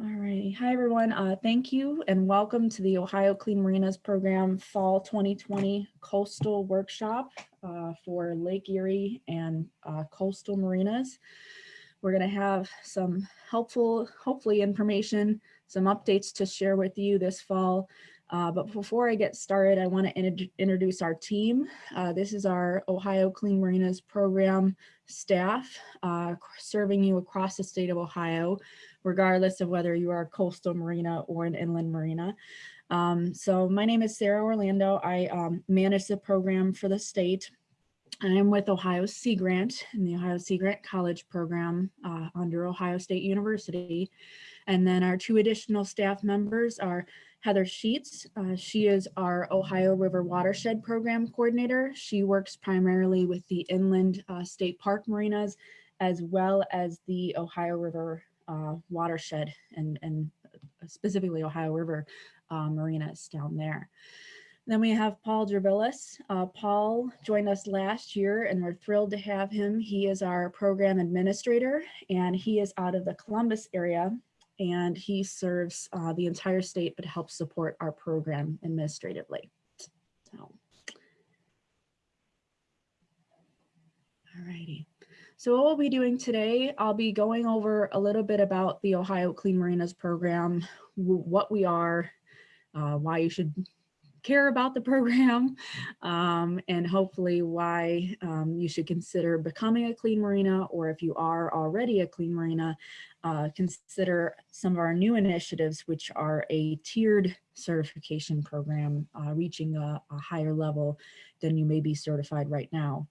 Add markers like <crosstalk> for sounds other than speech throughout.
All righty. Hi, everyone. Uh, thank you and welcome to the Ohio Clean Marinas Program Fall 2020 Coastal Workshop uh, for Lake Erie and uh, coastal marinas. We're going to have some helpful, hopefully information, some updates to share with you this fall. Uh, but before I get started, I want to in introduce our team. Uh, this is our Ohio Clean Marinas Program staff uh, serving you across the state of Ohio regardless of whether you are a coastal marina or an inland marina. Um, so my name is Sarah Orlando. I um, manage the program for the state. I am with Ohio Sea Grant in the Ohio Sea Grant College program uh, under Ohio State University. And then our two additional staff members are Heather Sheets. Uh, she is our Ohio River Watershed Program Coordinator. She works primarily with the inland uh, state park marinas as well as the Ohio River uh, watershed and, and specifically Ohio River uh, marinas down there. Then we have Paul Gervillis. Uh, Paul joined us last year and we're thrilled to have him. He is our program administrator and he is out of the Columbus area and he serves uh, the entire state but helps support our program administratively. So, all righty. So what we'll be doing today, I'll be going over a little bit about the Ohio Clean Marinas program, what we are, uh, why you should care about the program, <laughs> um, and hopefully why um, you should consider becoming a clean marina, or if you are already a clean marina, uh, consider some of our new initiatives, which are a tiered certification program, uh, reaching a, a higher level than you may be certified right now.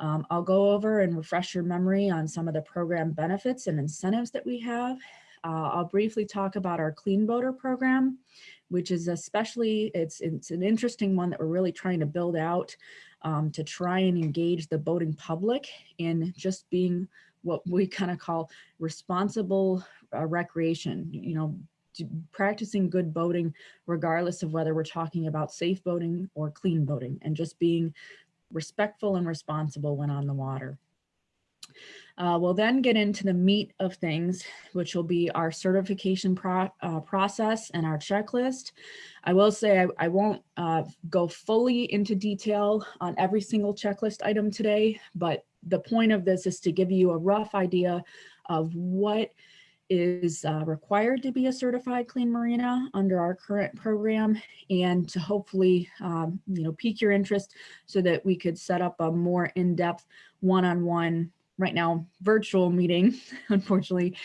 Um, I'll go over and refresh your memory on some of the program benefits and incentives that we have. Uh, I'll briefly talk about our Clean Boater program, which is especially, it's, it's an interesting one that we're really trying to build out um, to try and engage the boating public in just being what we kind of call responsible uh, recreation, you know, practicing good boating, regardless of whether we're talking about safe boating or clean boating and just being respectful and responsible when on the water. Uh, we'll then get into the meat of things, which will be our certification pro uh, process and our checklist. I will say I, I won't uh, go fully into detail on every single checklist item today, but the point of this is to give you a rough idea of what is uh, required to be a certified clean marina under our current program and to hopefully um, you know pique your interest so that we could set up a more in-depth one-on-one right now virtual meeting <laughs> unfortunately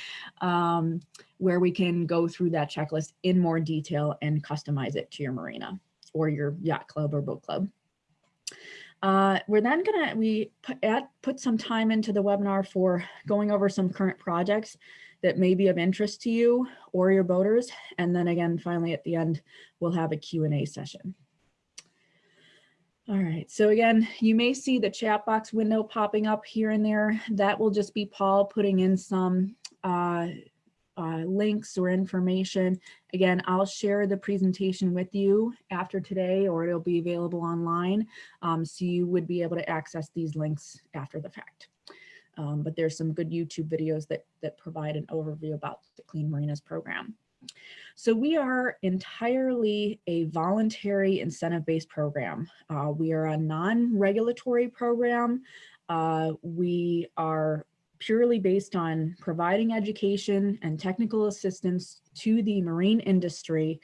um, where we can go through that checklist in more detail and customize it to your marina or your yacht club or boat club. Uh, we're then gonna, we put, put some time into the webinar for going over some current projects that may be of interest to you or your boaters. And then again, finally at the end, we'll have a Q&A session. All right, so again, you may see the chat box window popping up here and there. That will just be Paul putting in some uh, uh, links or information. Again, I'll share the presentation with you after today or it'll be available online. Um, so you would be able to access these links after the fact. Um, but there's some good YouTube videos that, that provide an overview about the Clean Marinas program. So we are entirely a voluntary incentive-based program. Uh, we are a non-regulatory program. Uh, we are purely based on providing education and technical assistance to the marine industry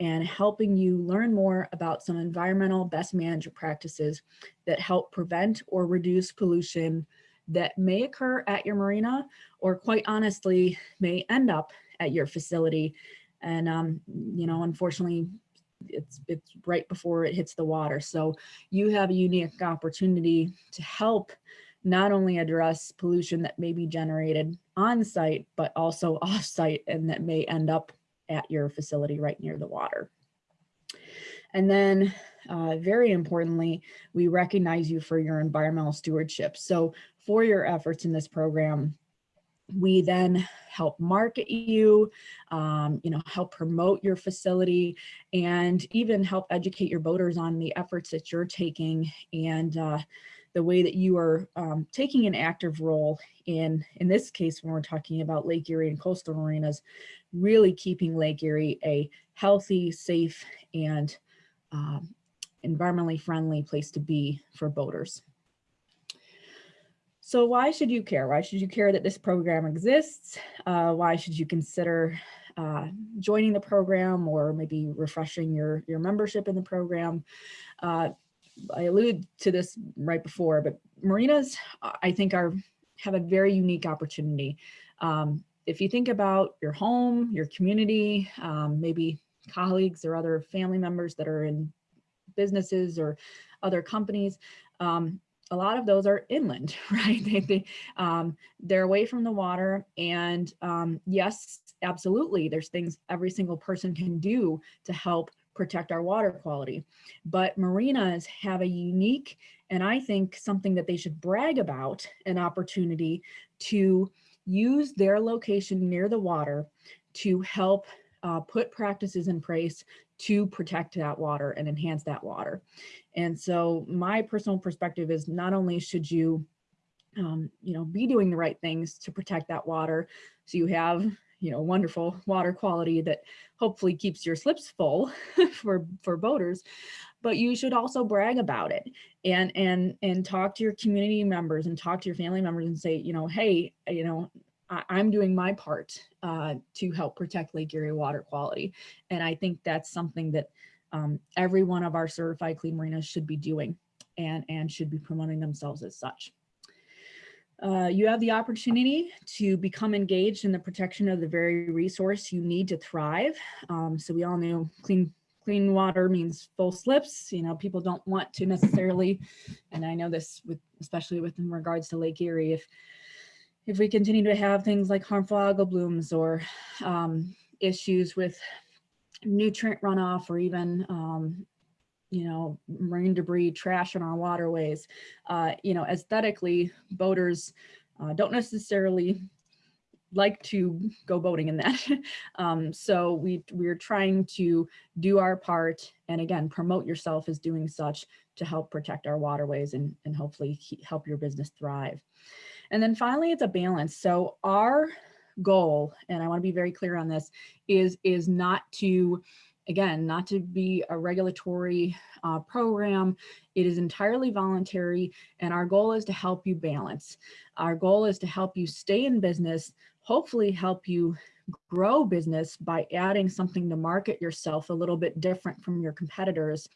and helping you learn more about some environmental best management practices that help prevent or reduce pollution that may occur at your marina or quite honestly may end up at your facility. And, um, you know, unfortunately, it's, it's right before it hits the water. So you have a unique opportunity to help not only address pollution that may be generated on site, but also <laughs> off site and that may end up at your facility right near the water. And then uh, very importantly, we recognize you for your environmental stewardship. So for your efforts in this program, we then help market you, um, you know, help promote your facility and even help educate your boaters on the efforts that you're taking and uh, the way that you are um, taking an active role in, in this case, when we're talking about Lake Erie and coastal marinas, really keeping Lake Erie a healthy, safe, and um, environmentally friendly place to be for boaters. So why should you care? Why should you care that this program exists? Uh, why should you consider uh, joining the program or maybe refreshing your, your membership in the program? Uh, I alluded to this right before, but marinas, I think are have a very unique opportunity. Um, if you think about your home, your community, um, maybe colleagues or other family members that are in businesses or other companies, um, a lot of those are inland, <laughs> right? They, they, um, they're away from the water. And um, yes, absolutely, there's things every single person can do to help protect our water quality. But marinas have a unique, and I think something that they should brag about, an opportunity to use their location near the water to help uh, put practices in place to protect that water and enhance that water. And so my personal perspective is not only should you, um, you know, be doing the right things to protect that water so you have, you know, wonderful water quality that hopefully keeps your slips full <laughs> for, for boaters, but you should also brag about it and, and, and talk to your community members and talk to your family members and say, you know, hey, you know, I, am doing my part uh, to help protect Lake Erie water quality. And I think that's something that um, every one of our certified clean marinas should be doing and, and should be promoting themselves as such. Uh, you have the opportunity to become engaged in the protection of the very resource you need to thrive. Um, so we all know clean clean water means full slips. You know, people don't want to necessarily, and I know this with especially with in regards to Lake Erie, if if we continue to have things like harmful algal blooms or um, issues with nutrient runoff or even um, you know, marine debris, trash in our waterways, uh, you know, aesthetically, boaters uh, don't necessarily like to go boating in that. <laughs> um, so we, we're trying to do our part and again, promote yourself as doing such to help protect our waterways and, and hopefully help your business thrive. And then finally, it's a balance. So our goal, and I want to be very clear on this, is, is not to, again, not to be a regulatory uh, program. It is entirely voluntary, and our goal is to help you balance. Our goal is to help you stay in business, hopefully help you grow business by adding something to market yourself a little bit different from your competitors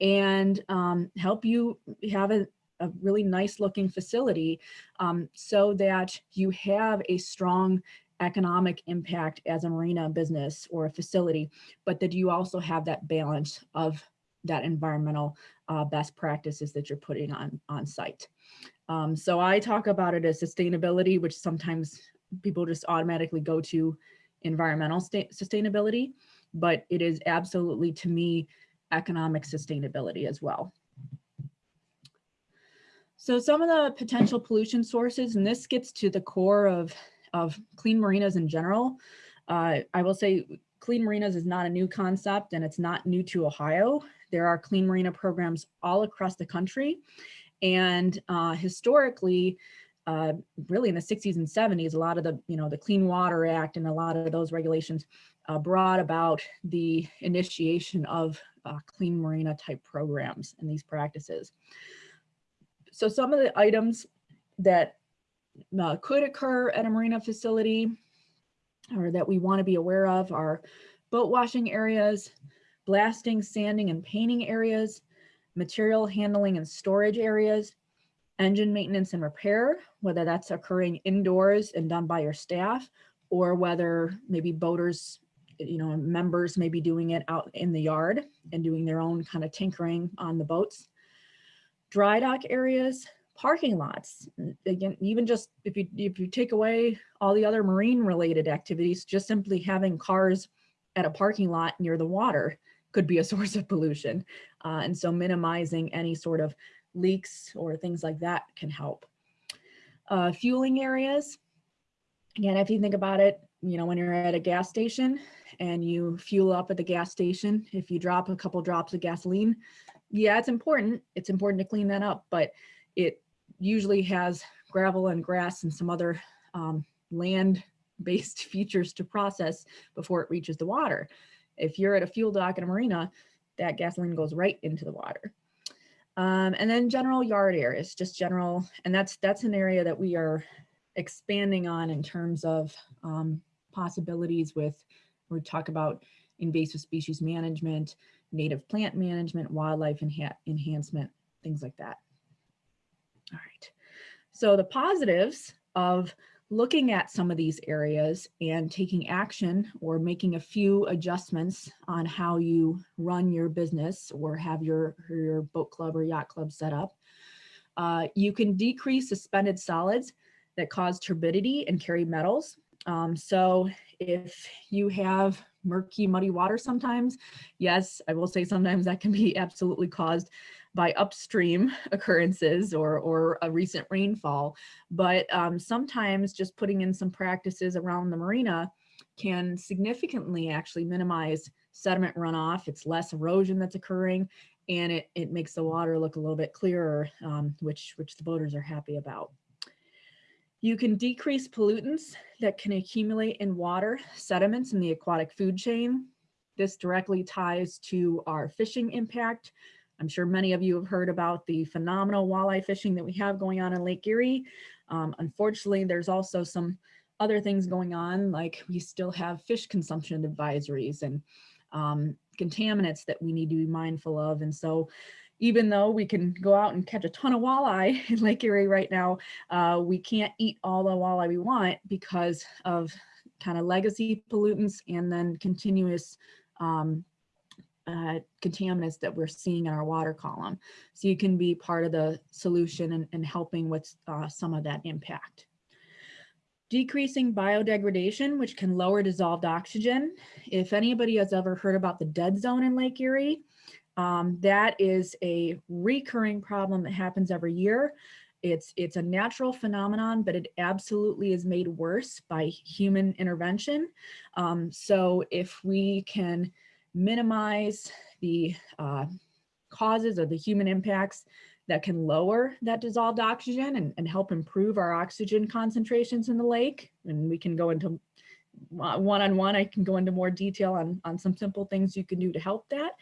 and um, help you have a, a really nice looking facility um, so that you have a strong economic impact as a marina business or a facility, but that you also have that balance of that environmental uh, best practices that you're putting on, on site. Um, so I talk about it as sustainability, which sometimes people just automatically go to environmental sustainability, but it is absolutely to me economic sustainability as well. So some of the potential pollution sources, and this gets to the core of, of clean marinas in general. Uh, I will say clean marinas is not a new concept and it's not new to Ohio. There are clean marina programs all across the country. And uh, historically, uh, really in the 60s and 70s, a lot of the, you know, the Clean Water Act and a lot of those regulations uh, brought about the initiation of uh, clean marina type programs and these practices. So some of the items that uh, could occur at a marina facility or that we want to be aware of are boat washing areas, blasting, sanding, and painting areas, material handling and storage areas, engine maintenance and repair, whether that's occurring indoors and done by your staff, or whether maybe boaters, you know, members may be doing it out in the yard and doing their own kind of tinkering on the boats dry dock areas, parking lots. Again, even just if you if you take away all the other marine related activities, just simply having cars at a parking lot near the water could be a <laughs> source of pollution. Uh, and so minimizing any sort of leaks or things like that can help. Uh, fueling areas. Again, if you think about it, you know, when you're at a gas station and you fuel up at the gas station, if you drop a couple drops of gasoline, yeah, it's important. It's important to clean that up, but it usually has gravel and grass and some other um, land-based <laughs> features to process before it reaches the water. If you're at a fuel dock in a marina, that gasoline goes right into the water. Um, and then general yard areas, just general, and that's that's an area that we are expanding on in terms of um, possibilities with, we talk about invasive species management, native plant management, wildlife enha enhancement, things like that. All right. So the positives of looking at some of these areas and taking action or making a few adjustments on how you run your business or have your, your boat club or yacht club set up, uh, you can decrease suspended solids that cause turbidity and carry metals. Um, so if you have murky, muddy water sometimes, yes, I will say sometimes that can be <laughs> absolutely caused by upstream <laughs> occurrences or, or a recent rainfall. But um, sometimes just putting in some practices around the marina can significantly actually minimize sediment runoff. It's less erosion that's occurring and it, it makes the water look a little bit clearer, um, which, which the boaters are happy about. You can decrease pollutants that can accumulate in water, sediments in the aquatic food chain. This directly ties to our fishing impact. I'm sure many of you have heard about the phenomenal walleye fishing that we have going on in Lake Erie. Um, unfortunately, there's also some other things going on, like we still have fish consumption advisories and um, contaminants that we need to be mindful of. And so even though we can go out and catch a ton of walleye <laughs> in Lake Erie right now, uh, we can't eat all the walleye we want because of kind of legacy pollutants and then continuous um, uh, contaminants that we're seeing in our water column. So you can be part of the solution and, and helping with uh, some of that impact. Decreasing biodegradation, which can lower dissolved oxygen. If anybody has ever heard about the dead zone in Lake Erie, um, that is a recurring problem that happens every year. It's, it's a natural phenomenon, but it absolutely is made worse by human intervention. Um, so if we can minimize the uh, causes or the human impacts that can lower that dissolved oxygen and, and help improve our oxygen concentrations in the lake, and we can go into one-on-one, -on -one, I can go into more detail on, on some simple things you can do to help that.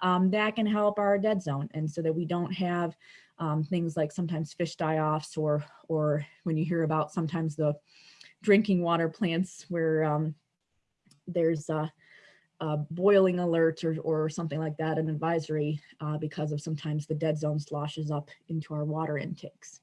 Um, that can help our dead zone. And so that we don't have um, things like sometimes fish die-offs or, or when you hear about sometimes the drinking water plants where um, there's a, a, boiling alert or, or something like that, an advisory uh, because of sometimes the dead zone sloshes up into our water intakes.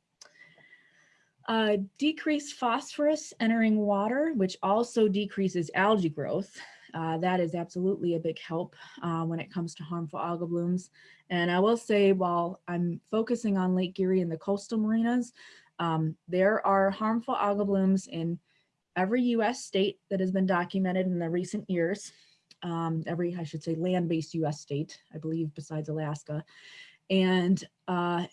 Uh, decreased phosphorus entering water, which also decreases algae growth. Uh, that is absolutely a big help uh, when it comes to harmful algal blooms. And I will say, while I'm focusing on Lake Erie and the coastal marinas, um, there are harmful algal blooms in every US state that has been documented in the recent years. Um, every, I should say, land-based US state, I believe, besides Alaska, and uh,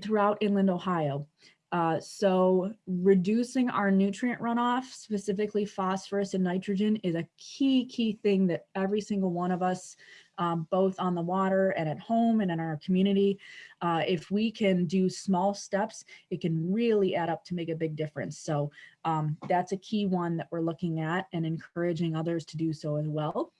throughout inland Ohio. Uh, so reducing our nutrient runoff, specifically phosphorus and nitrogen is a key, key thing that every single one of us, um, both on the water and at home and in our community, uh, if we can do small steps, it can really add up to make a big difference. So um, that's a key one that we're looking at and encouraging others to do so as well.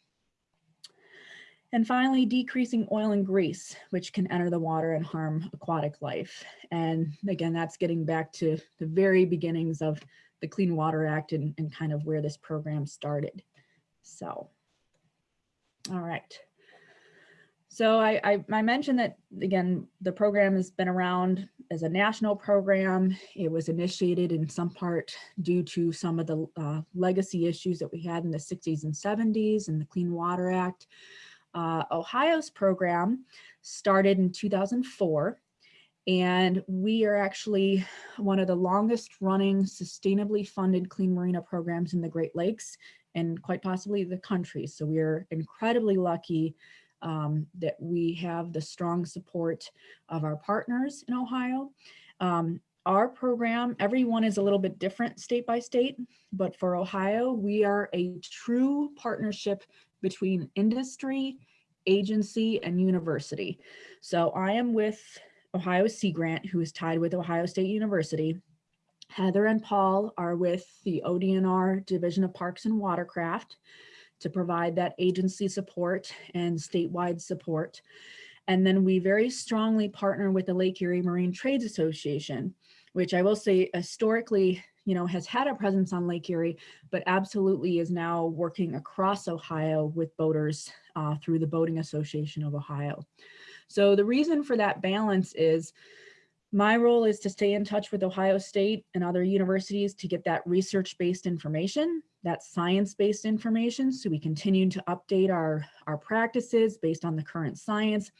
And finally, decreasing oil and grease, which can enter the water and harm aquatic life. And again, that's getting back to the very beginnings of the Clean Water Act and, and kind of where this program started. So, all right. So I, I, I, mentioned that, again, the program has been around as a national program. It was initiated in some part due to some of the uh, legacy issues that we had in the 60s and 70s and the Clean Water Act. Uh, Ohio's program started in 2004 and we are actually one of the longest running sustainably funded clean marina programs in the Great Lakes and quite possibly the country. So we are incredibly lucky um, that we have the strong support of our partners in Ohio. Um, our program, everyone is a little bit different state by state, but for Ohio, we are a true partnership between industry, agency, and university. So I am with Ohio Sea Grant, who is tied with Ohio State University. Heather and Paul are with the ODNR Division of Parks and Watercraft to provide that agency support and statewide support. And then we very strongly partner with the Lake Erie Marine Trades Association, which I will say historically, you know, has had a presence on Lake Erie, but absolutely is now working across Ohio with boaters uh, through the Boating Association of Ohio. So the reason for that balance is my role is to stay in touch with Ohio State and other universities to get that research-based information, that science-based information, so we continue to update our, our practices based on the current science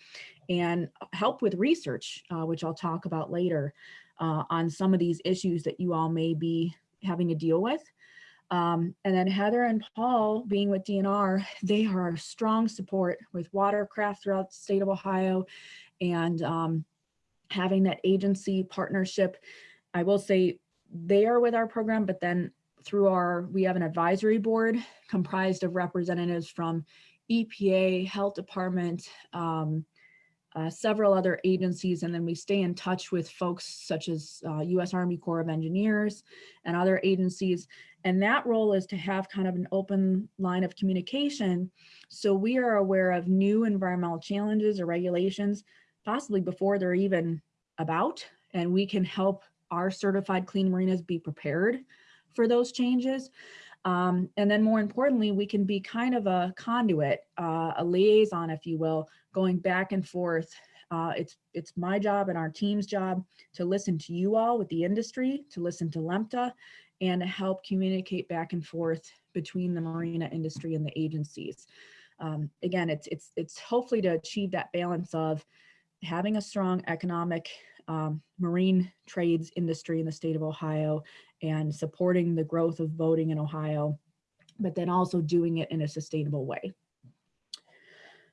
and help with research, uh, which I'll talk about later uh, on some of these issues that you all may be having to deal with. Um, and then Heather and Paul being with DNR, <laughs> they are strong support with watercraft throughout the state of Ohio and um, having that agency partnership. I will say they are with our program, but then through our, we have an advisory board comprised of representatives from EPA, Health Department, um, uh, several other agencies, and then we stay in touch with folks such as uh, U.S. Army Corps of Engineers and other agencies. And that role is to have kind of an open line of communication. So we are aware of new environmental challenges or regulations, possibly before they're even about, and we can help our certified clean marinas be prepared for those changes. Um, and then more importantly, we can be kind of a conduit, uh, a liaison, if you will, going back and forth. Uh, it's, it's my job and our team's job to listen to you all with the industry, to listen to LEMTA, and to help communicate back and forth between the marina industry and the agencies. Um, again, it's, it's, it's hopefully to achieve that balance of having a strong economic um, marine trades industry in the state of Ohio and supporting the growth of voting in Ohio, but then also doing it in a sustainable way.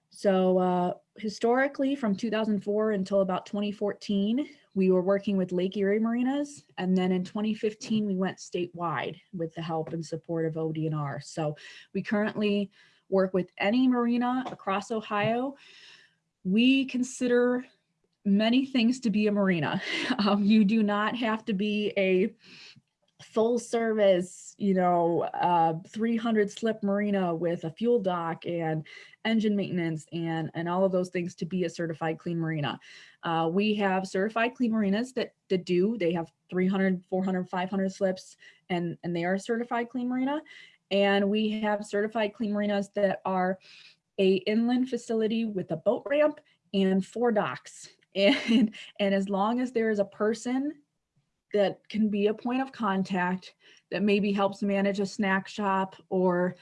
So uh, historically from 2004 until about 2014, we were working with Lake Erie Marinas. And then in 2015, we went statewide with the help and support of ODNR. So we currently work with any marina across Ohio. We consider many things to be a marina. <laughs> Um, you do not have to be a full service, you know, uh, 300 slip marina with a fuel dock and engine maintenance and, and all of those things to be a certified clean marina. Uh, we have certified clean marinas that, that do, they have 300, 400, 500 slips and, and they are certified clean marina. And we have certified clean marinas that are a inland facility with a boat ramp and four docks. <laughs> And, and as long as there is a person that can be a point of contact that maybe helps manage a snack shop or,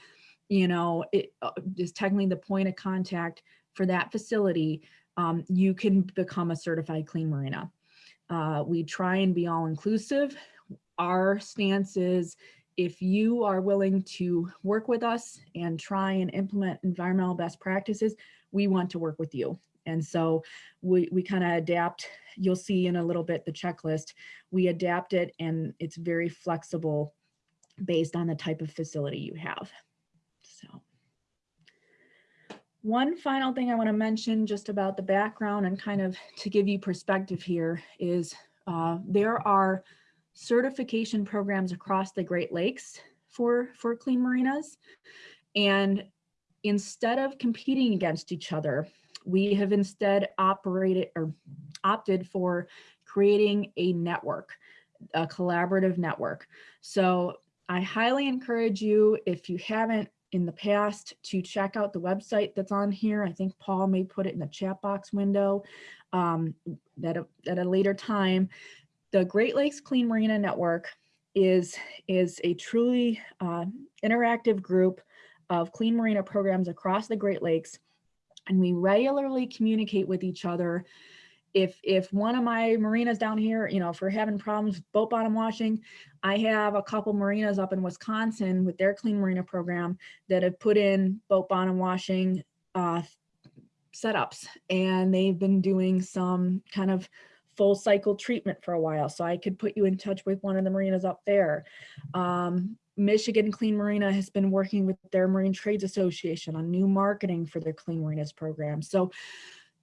you know, it uh, is technically the point of contact for that facility, um, you can become a certified clean marina. Uh, we try and be all inclusive. Our stance is if you are willing to work with us and try and implement environmental best practices, we want to work with you. And so we, we kind of adapt, you'll see in a little bit the checklist, we adapt it and it's very flexible based on the type of facility you have. So one final thing I want to mention just about the background and kind of to give you perspective here is uh, there are certification programs across the Great Lakes for, for clean marinas. And instead of competing against each other, we have instead operated or opted for creating a network, a collaborative network. So I highly encourage you, if you haven't in the past, to check out the website that's on here. I think Paul may put it in the chat box window um, that at a later time. The Great Lakes Clean Marina Network is, is a truly uh, interactive group of clean marina programs across the Great Lakes and we regularly communicate with each other. If, if one of my marinas down here, you know, if we're having problems with boat bottom washing, I have a couple marinas up in Wisconsin with their clean marina program that have put in boat bottom washing uh, setups and they've been doing some kind of full cycle treatment for a while. So I could put you in touch with one of the marinas up there. Um, Michigan Clean Marina has been working with their Marine Trades Association on new marketing for their Clean Marinas program. So,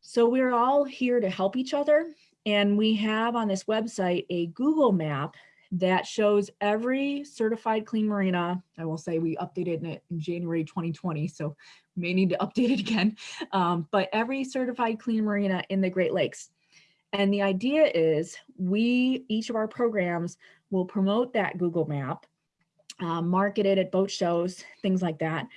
so we're all here to help each other And we have on this website a Google map that shows every certified clean marina. I will say we updated it in January 2020, so may need to update it again. Um, but every certified clean marina in the Great Lakes. And the idea is we, each of our programs will promote that Google map, uh, market it at boat shows, things like that.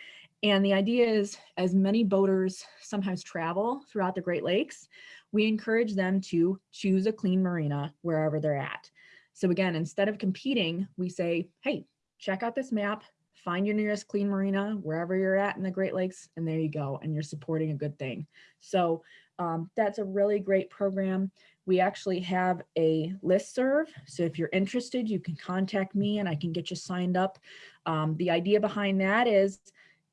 And the idea is as many boaters sometimes travel throughout the Great Lakes, we encourage them to choose a clean marina wherever they're at. So again, instead of competing, we say, hey, check out this map, find your nearest clean marina, wherever you're at in the Great Lakes, and there you go, and you're supporting a good thing. So um, that's a really great program. We actually have a list serve. So if you're interested, you can contact me and I can get you signed up. Um, the idea behind that is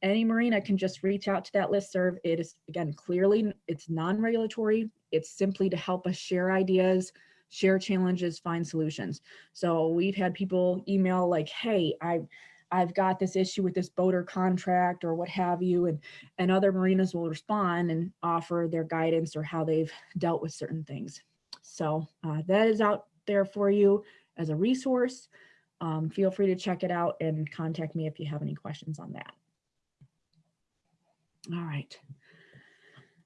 any marina can just reach out to that list serve. It is, again, clearly it's non-regulatory. It's simply to help us share ideas, share challenges, find solutions. So we've had people email like, hey, I, I've got this issue with this boater contract or what have you, and, and other marinas will respond and offer their guidance or how they've dealt with certain things. So uh, that is out there for you as a resource. Um, feel free to check it out and contact me if you have any questions on that. All right.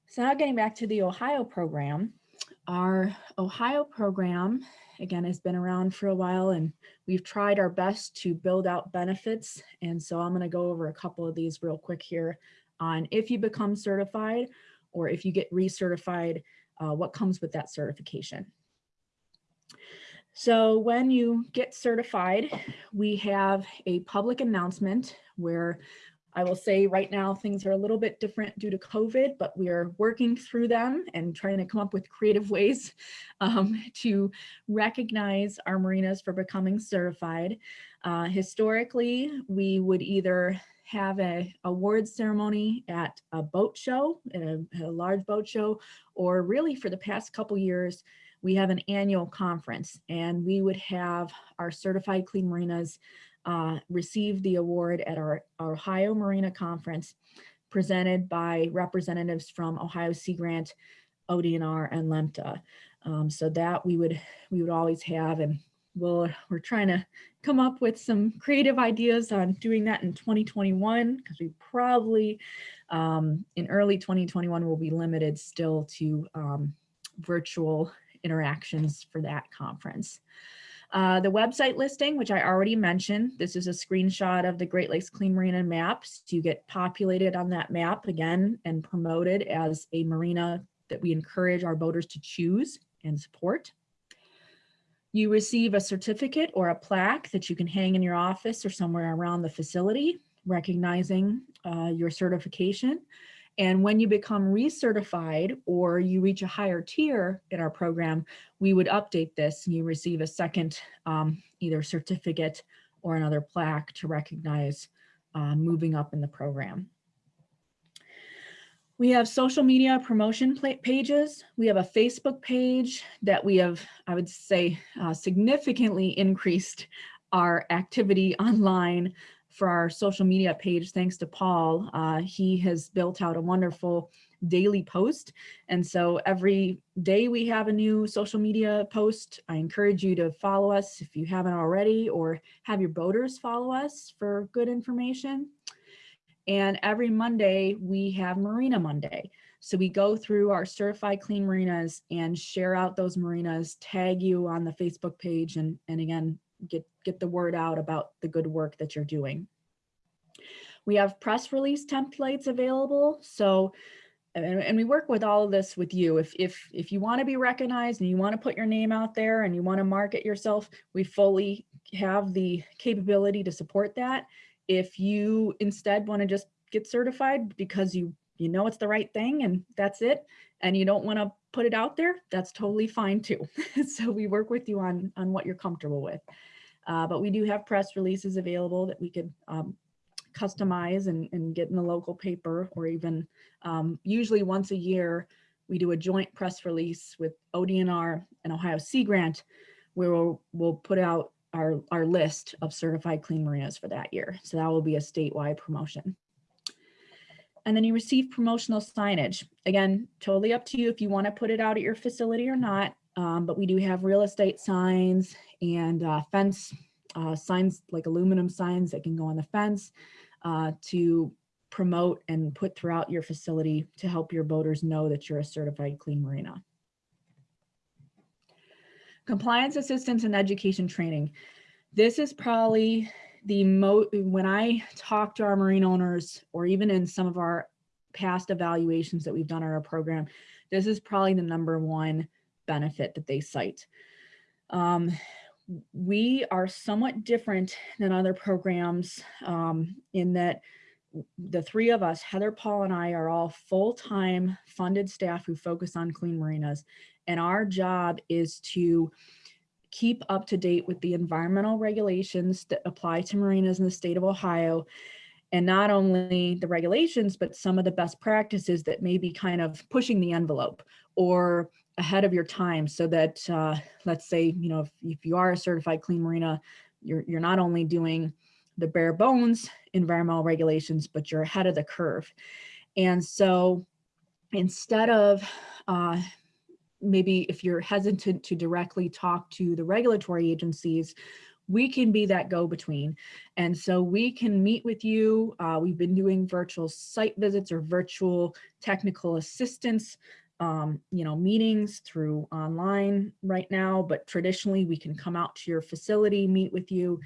So now getting back to the Ohio program, our Ohio program, again, has been around for a while and we've tried our best to build out benefits. And so I'm gonna go over a couple of these real quick here on if you become certified or if you get recertified, uh, what comes with that certification. So when you get certified, we have a public announcement where I will say right now things are a little bit different due to COVID, but we are working through them and trying to come up with creative <laughs> ways um, to recognize our marinas for becoming certified. Uh, historically, we would either have a award ceremony at a boat show, a, a large boat show, or really for the past couple years, we have an annual conference and we would have our certified clean marinas uh, received the award at our, our Ohio Marina Conference presented by representatives from Ohio Sea Grant, ODNR, and LEMTA. Um, so that we would we would always have, and we'll, we're trying to come up with some creative ideas on doing that in 2021 because we probably um, in early 2021 will be limited still to um, virtual interactions for that conference. Uh, the website listing, which I already mentioned, this is a screenshot of the Great Lakes Clean Marina maps. You get populated on that map again and promoted as a marina that we encourage our boaters to choose and support. You receive a certificate or a plaque that you can hang in your office or somewhere around the facility, recognizing uh, your certification. And when you become recertified or you reach a higher tier in our program, we would update this and you receive a second um, either certificate or another plaque to recognize uh, moving up in the program. We have social media promotion pages. We have a Facebook page that we have, I would say, uh, significantly increased our activity <laughs> online for our social media page, thanks to Paul. Uh, he has built out a wonderful daily post. And so every day we have a new social media post. I encourage you to follow us if you haven't already or have your boaters follow us for good information. And every Monday we have Marina Monday. So we go through our certified clean marinas and share out those marinas, tag you on the Facebook page and, and again, get, get the word out about the good work that you're doing. We have press release templates available. So, and, and we work with all of this with you. If, if, if you wanna be recognized and you wanna put your name out there and you wanna market yourself, we fully have the capability to support that. If you instead wanna just get certified because you, you know it's the right thing and that's it, and you don't wanna put it out there, that's totally fine too. <laughs> so we work with you on, on what you're comfortable with. Uh, but we do have press releases available that we could um, customize and, and, get in the local paper or even um, usually once a year, we do a joint press release with ODNR and Ohio Sea Grant where we'll, we'll put out our, our list of certified clean marinas for that year. So that will be a statewide promotion. And then you receive promotional signage. Again, totally up to you if you want to put it out at your facility or not. um, but we do have real estate signs and uh, fence uh, signs like aluminum signs that can go on the fence uh, to promote and put throughout your facility to help your boaters know that you're a certified clean marina. Compliance assistance and education training. This is probably the mo when I talk to our marine owners or even in some of our past evaluations that we've done on our program, this is probably the number one benefit that they cite. Um, we are somewhat different than other programs um, in that the three of us, Heather, Paul, and I are all full-time funded staff who focus on clean marinas. And our job is to keep up to date with the environmental regulations that apply to marinas in the state of Ohio. And not only the regulations, but some of the best practices that may be kind of pushing the envelope or ahead of your time so that, uh, let's say, you know, if, if you are a certified clean marina, you're, you're not only doing the bare bones environmental regulations, but you're ahead of the curve. And so instead of uh, maybe if you're hesitant to directly talk to the regulatory agencies, we can be that go-between. And so we can meet with you. Uh, we've been doing virtual site visits or virtual technical assistance, um, you know, meetings through online right now, but traditionally we can come out to your facility, meet with you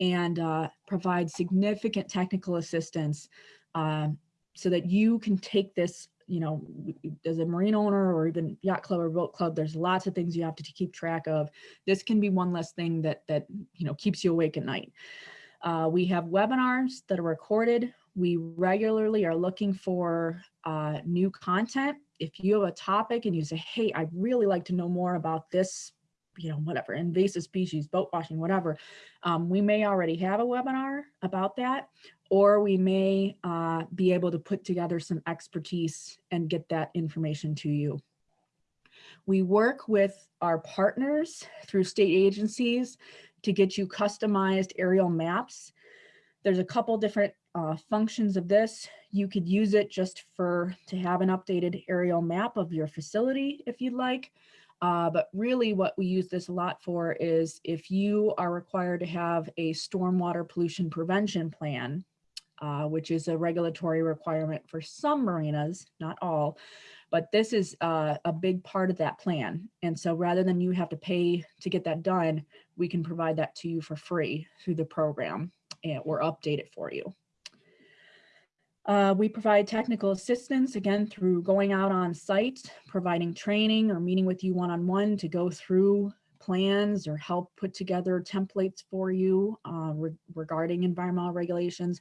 and uh, provide significant technical assistance uh, so that you can take this, you know, as a marine owner or even yacht club or boat club, there's lots of things you have to keep track of. This can be one less thing that, that you know, keeps you awake at night. Uh, we have webinars that are recorded. We regularly are looking for uh, new content. If you have a topic and you say, hey, I'd really like to know more about this you know, whatever, invasive species, boat washing, whatever, um, we may already have a webinar about that, or we may uh, be able to put together some expertise and get that information to you. We work with our partners through state agencies to get you customized aerial maps. There's a couple different uh, functions of this. You could use it just for to have an updated aerial map of your facility if you'd like. Uh, but really what we use this a lot for is if you are required to have a stormwater pollution prevention plan, uh, which is a regulatory requirement for some marinas, not all, but this is uh, a big part of that plan. And so rather than you have to pay to get that done, we can provide that to you for free through the program and, or update it for you. Uh, we provide technical assistance, again, through going out on site, providing training or meeting with you one-on-one -on -one to go through plans or help put together templates for you uh, re regarding environmental regulations.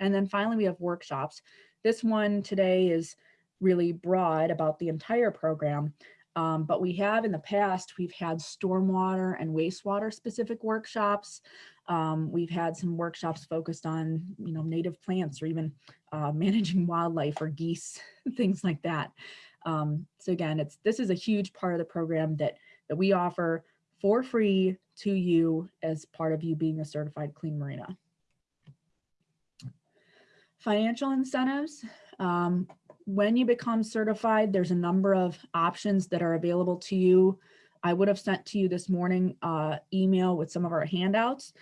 And then finally, we have workshops. This one today is really broad about the entire program, um, but we have in the past, we've had stormwater and wastewater specific workshops. Um, we've had some workshops focused on, you know, native plants or even uh, <laughs> managing wildlife or geese, <laughs> things like that. Um, so again, it's this is a huge part of the program that, that we offer for free to you as part of you being a certified clean marina. Financial incentives. When you become certified, there's a number of options that are available to you. I would have sent to you this morning uh, email with some of our handouts.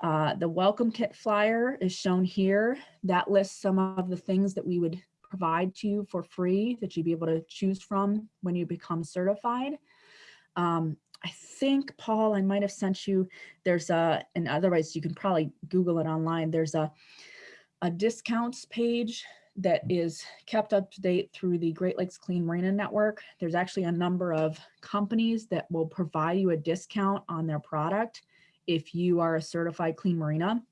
Uh, the welcome kit flyer is shown here. That lists some of the things that we would provide to you for free that you'd be able to choose from when you become certified. Um, I think, Paul, I might have sent you, there's a, and otherwise you can probably Google it online. There's a, a discounts page that is kept up to date through the Great Lakes Clean Marina Network. There's actually a number of companies that will provide you a discount on their product if you are a certified clean marina.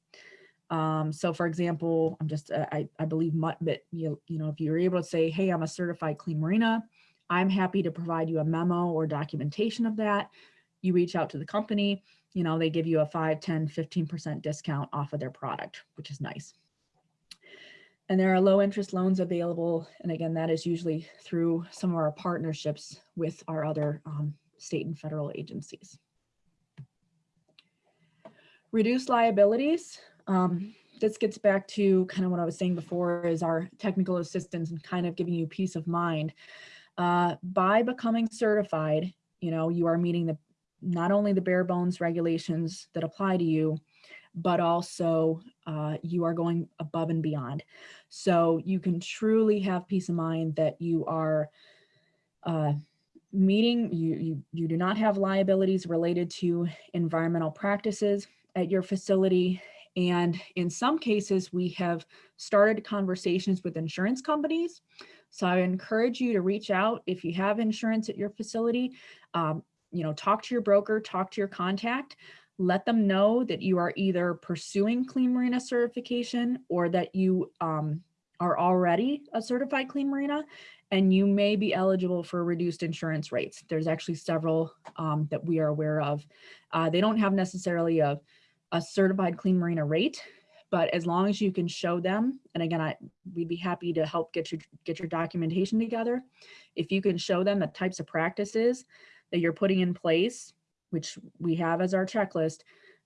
Um, so for example, I'm just, uh, I, I believe but you, you know, if you're able to say, hey, I'm a certified clean marina, I'm happy to provide you a memo or documentation of that. You reach out to the company, you know, they give you a 5, 10, 15% discount off of their product, which is nice. And there are low interest loans available. And again, that is usually through some of our partnerships with our other um, state and federal agencies. Reduce liabilities. Um, this gets back to kind of what I was saying before is our technical assistance and kind of giving you peace of mind. Uh, by becoming certified, you know, you are meeting the not only the bare bones regulations that apply to you, but also uh, you are going above and beyond. So you can truly have peace of mind that you are uh, meeting, you, you, you do not have liabilities related to environmental practices at your facility. And in some cases, we have started conversations with insurance companies. So I encourage you to reach out if you have insurance at your facility, um, you know, talk to your broker, talk to your contact, let them know that you are either pursuing Clean Marina certification or that you um, are already a certified Clean Marina and you may be eligible for reduced insurance rates. There's actually several um, that we are aware of. Uh, they don't have necessarily a, a certified Clean Marina rate, but as long as you can show them, and again, I, we'd be happy to help get your, get your documentation together. If you can show them the types of practices that you're putting in place, which we have as our checklist,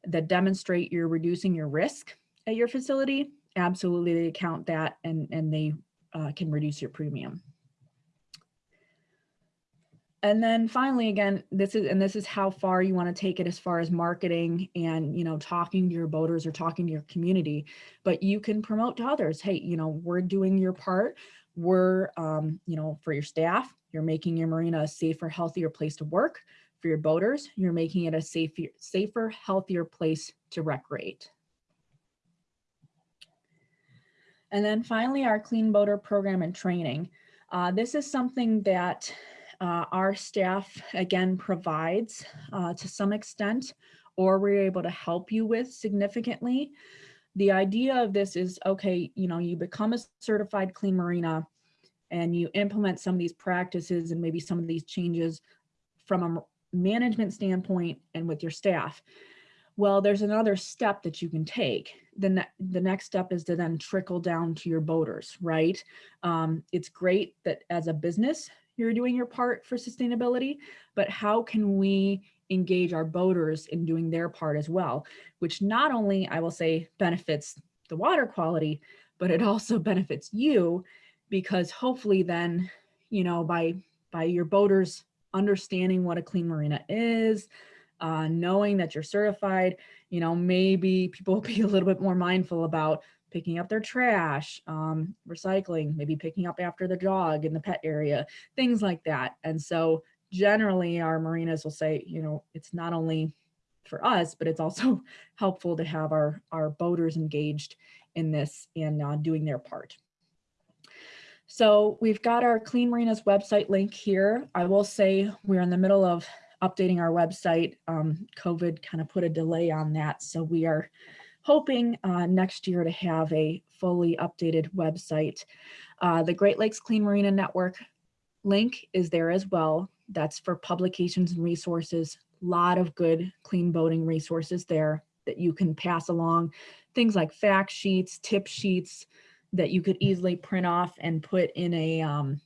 that demonstrate you're reducing your risk at your facility, absolutely they count that and, and they uh, can reduce your premium. And then finally, again, this is, and this is how far you want to take it as far as marketing and, you know, talking to your boaters or talking to your community, but you can promote to others. Hey, you know, we're doing your part. We're, um, you know, for your staff, you're making your marina a safer, healthier place to work. For your boaters, you're making it a safer, safer, healthier place to recreate. And then finally, our Clean Boater program and training. Uh, this is something that uh, our staff again provides uh, to some extent, or we're able to help you with significantly. The idea of this is, okay, you know, you become a certified clean marina and you implement some of these practices and maybe some of these changes from a management standpoint and with your staff. Well, there's another step that you can take. The, ne the next step is to then trickle down to your boaters, right? Um, it's great that as a business, you're doing your part for sustainability, but how can we engage our boaters in doing their part as well, which not only I will say benefits the water quality, but it also benefits you because hopefully then, you know, by, by your boaters understanding what a clean marina is, uh, knowing that you're certified, you know, maybe people will <laughs> be a little bit more mindful about picking up their trash, um, recycling, maybe picking up after the dog in the pet area, things like that. And so generally our marinas will say, you know, it's not only for us, but it's also <laughs> helpful to have our, our boaters engaged in this and uh, doing their part. So we've got our Clean Marinas website link here. I will say we're in the middle of updating our website. Um, COVID kind of put a delay on that. So we are hoping uh, next year to have a fully updated website. Uh, the Great Lakes Clean Marina Network link is there as well. That's for publications and resources. A lot of good clean boating resources there that you can pass along. Things like fact sheets, tip sheets that you could easily print off and put in a, um,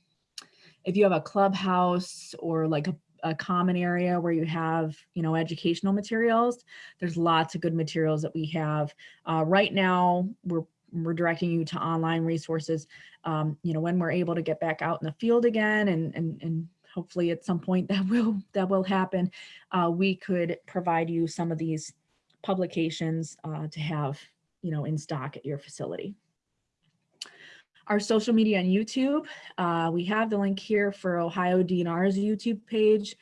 if you have a clubhouse or like a a common area where you have, you know, educational materials. There's lots of good materials that we have. Uh, right now, we're we're directing you to online resources. Um, you know, when we're able to get back out in the field again and and and hopefully at some point <laughs> that will that will happen, uh, we could provide you some of these publications uh, to have, you know, in stock at your facility our social media and YouTube. Uh, we have the link here for Ohio DNR's YouTube page,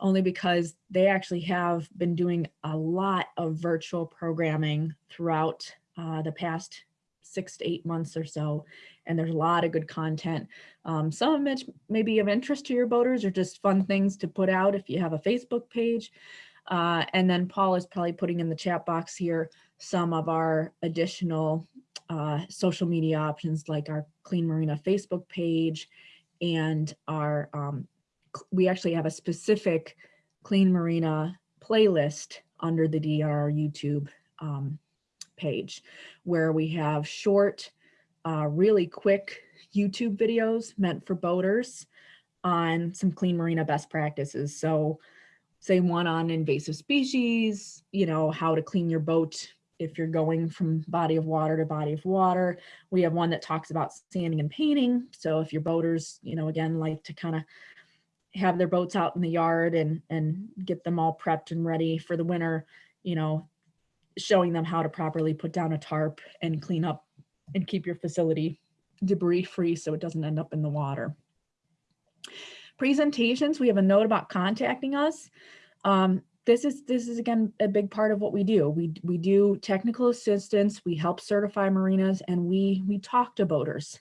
only because they actually have been doing a lot of virtual programming throughout uh, the past six to eight months or so. And there's a lot of good content. Um, some of it may be of interest to your boaters or just fun things to put out if you have a Facebook page. Uh, and then Paul is probably putting in the chat box here some of our additional uh, social media options like our Clean Marina Facebook page and our, um, we actually have a specific Clean Marina playlist under the DR YouTube um, page where we have short, uh, really quick YouTube videos meant for boaters on some Clean Marina best practices. So say one on invasive species, you know, how to clean your boat if you're going from body of water to body of water. We have one that talks about sanding and painting. So if your boaters, you know, again, like to kind of have their boats out in the yard and, and get them all prepped and ready for the winter, you know, showing them how to properly put down a tarp and clean up and keep your facility debris free so it doesn't end up in the water. Presentations, we have a note about contacting us. Um, this is this is again a big part of what we do. We we do technical assistance, we help certify marinas, and we we talk to boaters.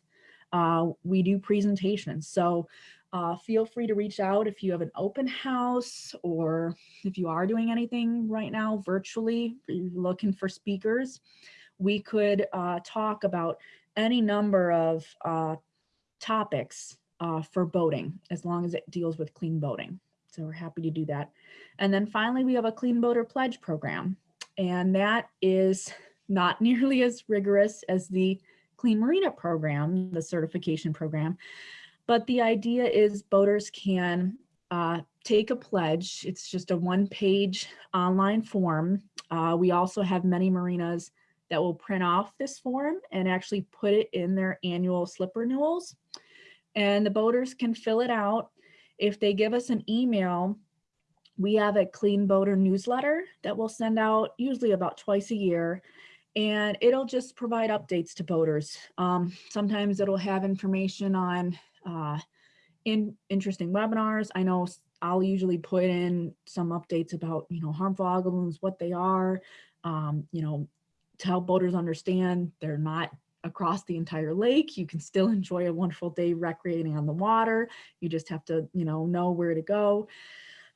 Uh, we do presentations. So uh, feel free to reach out if you have an open house or if you are doing anything right now virtually, looking for speakers. We could uh, talk about any number of uh, topics uh, for boating as long as it deals with clean boating. So we're happy to do that. And then finally, we have a Clean Boater Pledge program. And that is not <laughs> nearly as rigorous as the Clean Marina program, the certification program. But the idea is boaters can uh, take a pledge. It's just a one page online form. Uh, we also have many marinas that will print off this form and actually put it in their annual slip renewals. And the boaters can fill it out if they give us an email, we have a clean boater newsletter that we'll send out usually about twice a year and it'll just provide updates to boaters. Um, sometimes it'll have information on uh, in interesting webinars. I know I'll usually put in some updates about, you know, harmful blooms, what they are, um, you know, to help boaters understand they're not across the entire lake. You can still enjoy a wonderful day recreating on the water. You just have to, you know, know where to go.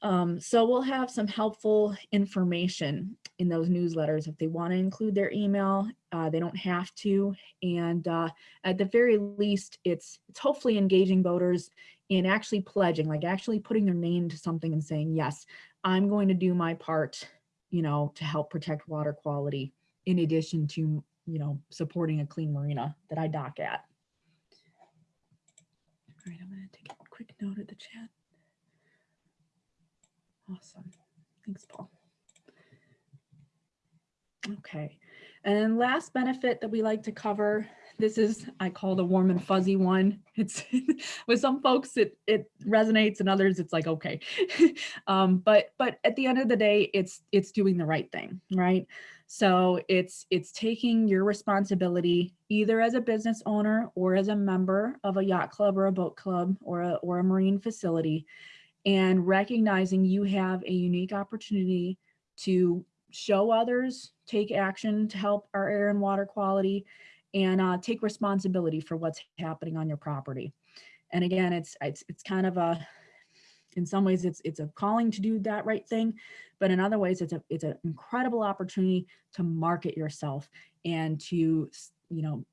Um, so we'll have some helpful information in those newsletters. If they want to include their email, uh, they don't have to. And uh, at the very least, it's, it's hopefully engaging voters in actually pledging, like actually putting their name to something and saying, yes, I'm going to do my part, you know, to help protect water quality in addition to you know, supporting a clean marina that I dock at. All right, I'm going to take a quick note of the chat. Awesome. Thanks, Paul. Okay, and then last benefit that we like to cover, this is, I call the warm and fuzzy one. <laughs> It's with some folks, it, it resonates and others it's like, okay. <laughs> um, but, but at the end of the day, it's, it's doing the right thing, right? So it's it's taking your responsibility either as a business owner or as a member of a yacht club or a boat club or a, or a marine facility and recognizing you have a unique opportunity to show others, take action to help our air and water quality, and uh, take responsibility for what's happening on your property. And again, it's, it's, it's kind of a, in some ways it's it's a calling to do that right thing but in other ways it's a it's an incredible opportunity to market yourself and to you know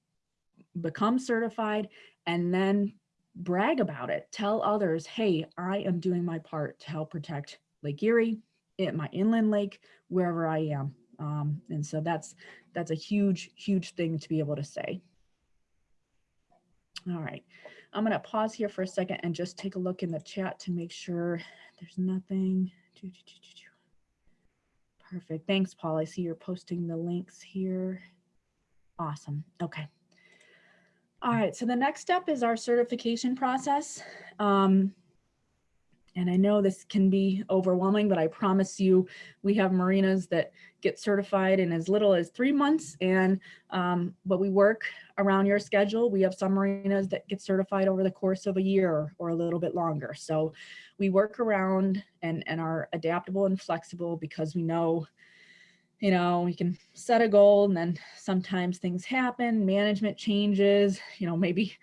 become certified and then brag about it. Tell others hey i am doing my part to help protect lake erie at my inland lake wherever i am. Um, and so that's that's a huge huge thing to be able to say. All right I'm going to pause here for a second and just take a look in the chat to make sure there's nothing. Perfect. Thanks, Paul. I see you're posting the links here. Awesome. Okay. All right. So the next step is our certification process. Um, and I know this can be overwhelming, but I promise you, we have marinas that get certified in as little as three months. And um, but we work around your schedule. We have some marinas that get certified over the course of a year or a little bit longer. So we work around and, and are adaptable and flexible because we know you know, we can set a goal and then sometimes things happen, management changes, you know, maybe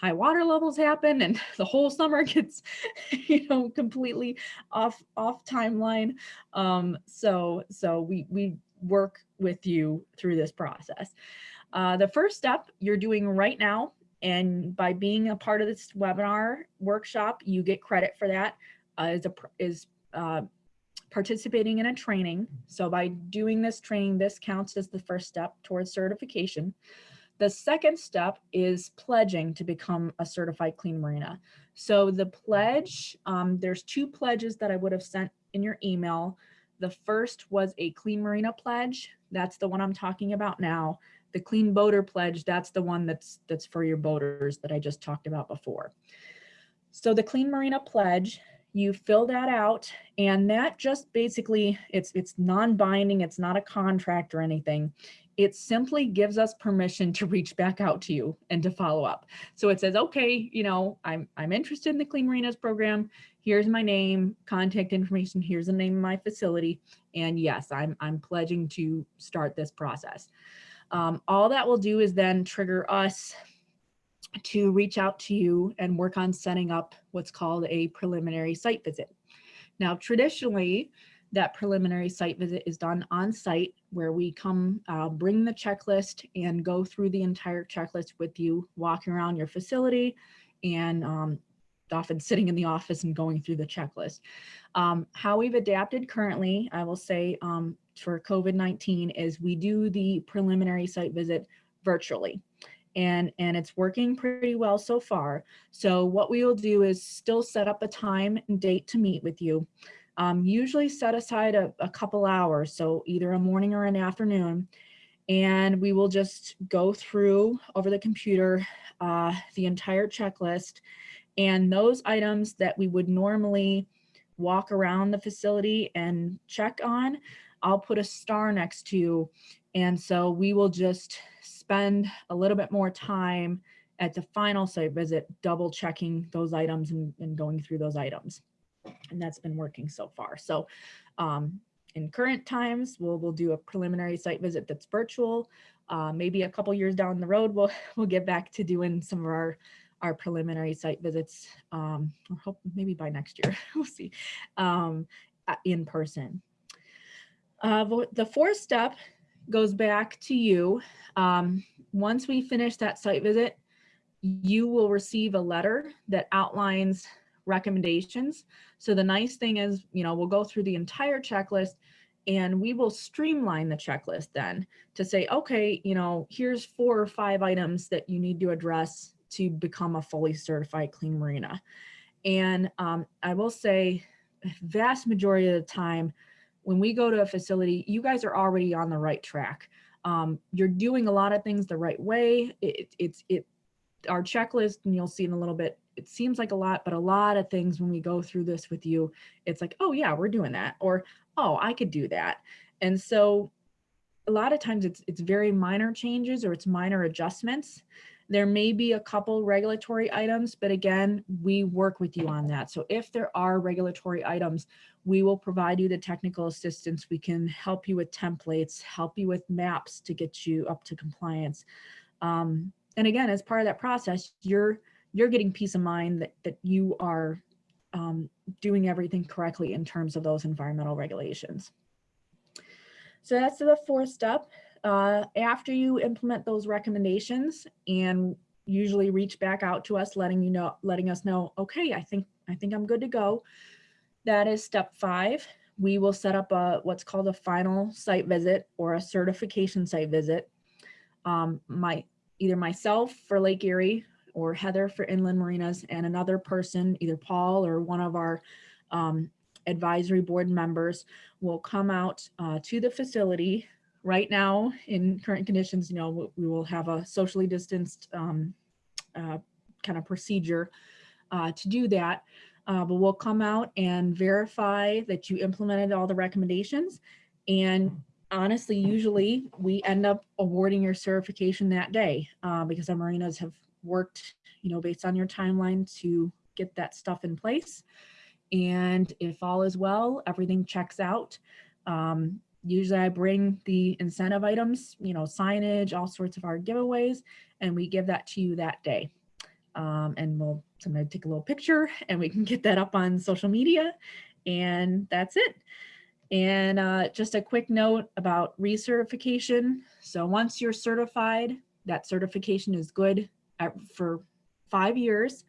high water levels happen and <laughs> the whole summer <laughs> gets, you know, completely off off timeline. Um, so so we we work with you through this process. Uh, the first step you're doing right now, and by being a part of this webinar workshop, you get credit for that. Uh, is a is uh, participating in a training. So by doing this training, this counts as the first step towards certification. The second step is pledging to become a certified clean marina. So the pledge, um, there's two pledges that I would have sent in your email. The first was a clean marina pledge. That's the one I'm talking about now. The clean boater pledge, that's the one that's that's for your boaters that I just talked about before. So the Clean Marina Pledge, you fill that out and that just basically, it's, it's non-binding, it's not a contract or anything. It simply gives us permission to reach back out to you and to follow up. So it says, okay, you know, I'm, I'm interested in the Clean Marinas program. Here's my name, contact information. Here's the name of my facility. And yes, I'm, I'm pledging to start this process. Um, all that will do is then trigger us to reach out to you and work on setting up what's called a preliminary site visit. Now, traditionally, that preliminary site visit is done on site where we come uh, bring the checklist and go through the entire checklist with you, walking around your facility and um, often sitting in the office and going through the checklist. Um, how we've adapted currently, I will say um, for COVID-19 is we do the preliminary site visit virtually and, and it's working pretty well so far. So what we will do is still set up a time and date to meet with you. Um, usually set aside a, a couple hours, so either a morning or an afternoon, and we will just go through over the computer uh, the entire checklist and those items that we would normally walk around the facility and check on, I'll put a star next to. And so we will just spend a little bit more time at the final site visit, double checking those items and, and going through those items. And that's been working so far. So um, in current times, we'll, we'll do a preliminary site visit that's virtual. Uh, maybe a couple years down the road, we'll, <laughs> we'll get back to doing some of our our preliminary site visits, um, hope maybe by next year, <laughs> we'll see, um, in person. Uh, the fourth step goes back to you. Um, once we finish that site visit, you will receive a letter that outlines recommendations. So the nice thing is, you know, we'll go through the entire checklist and we will streamline the checklist then to say, okay, you know, here's four or five items that you need to address to become a fully certified clean marina. And um, I will say vast majority of the time, when we go to a facility, you guys are already on the right track. Um, you're doing a lot of things the right way. It, it's it our checklist, and you'll see in a little bit, it seems like a lot, but a lot of things when we go through this with you, it's like, oh yeah, we're doing that, or oh, I could do that. And so a lot of times it's it's very minor changes or it's minor adjustments there may be a couple regulatory items, but again, we work with you on that. So if there are regulatory items, we will provide you the technical assistance. We can help you with templates, help you with maps to get you up to compliance. Um, and again, as part of that process, you're you're getting peace of mind that, that you are um, doing everything correctly in terms of those environmental regulations. So that's the fourth step uh, after you implement those recommendations and usually reach back out to us, letting you know, letting us know, okay, I think, I think I'm good to go. That is step five. We will set up a, what's called a final site visit or a certification site visit. Um, my, either myself for Lake Erie or Heather for Inland Marinas and another person, either Paul or one of our um, advisory board members will come out uh, to the facility right now in current conditions, you know, we will have a socially distanced um, uh, kind of procedure uh, to do that. Uh, but we'll come out and verify that you implemented all the recommendations. And honestly, usually we end up awarding your certification that day uh, because our marinas have worked, you know, based on your timeline to get that stuff in place. And if all is well, everything checks out. Um, usually I bring the incentive items, you know, signage, all sorts of our giveaways, and we give that to you that day. Um, and we'll sometimes take a little picture <laughs> and we can get that up on social media and that's it. And uh, just a quick note about recertification. So once you're certified, that certification is good for five years.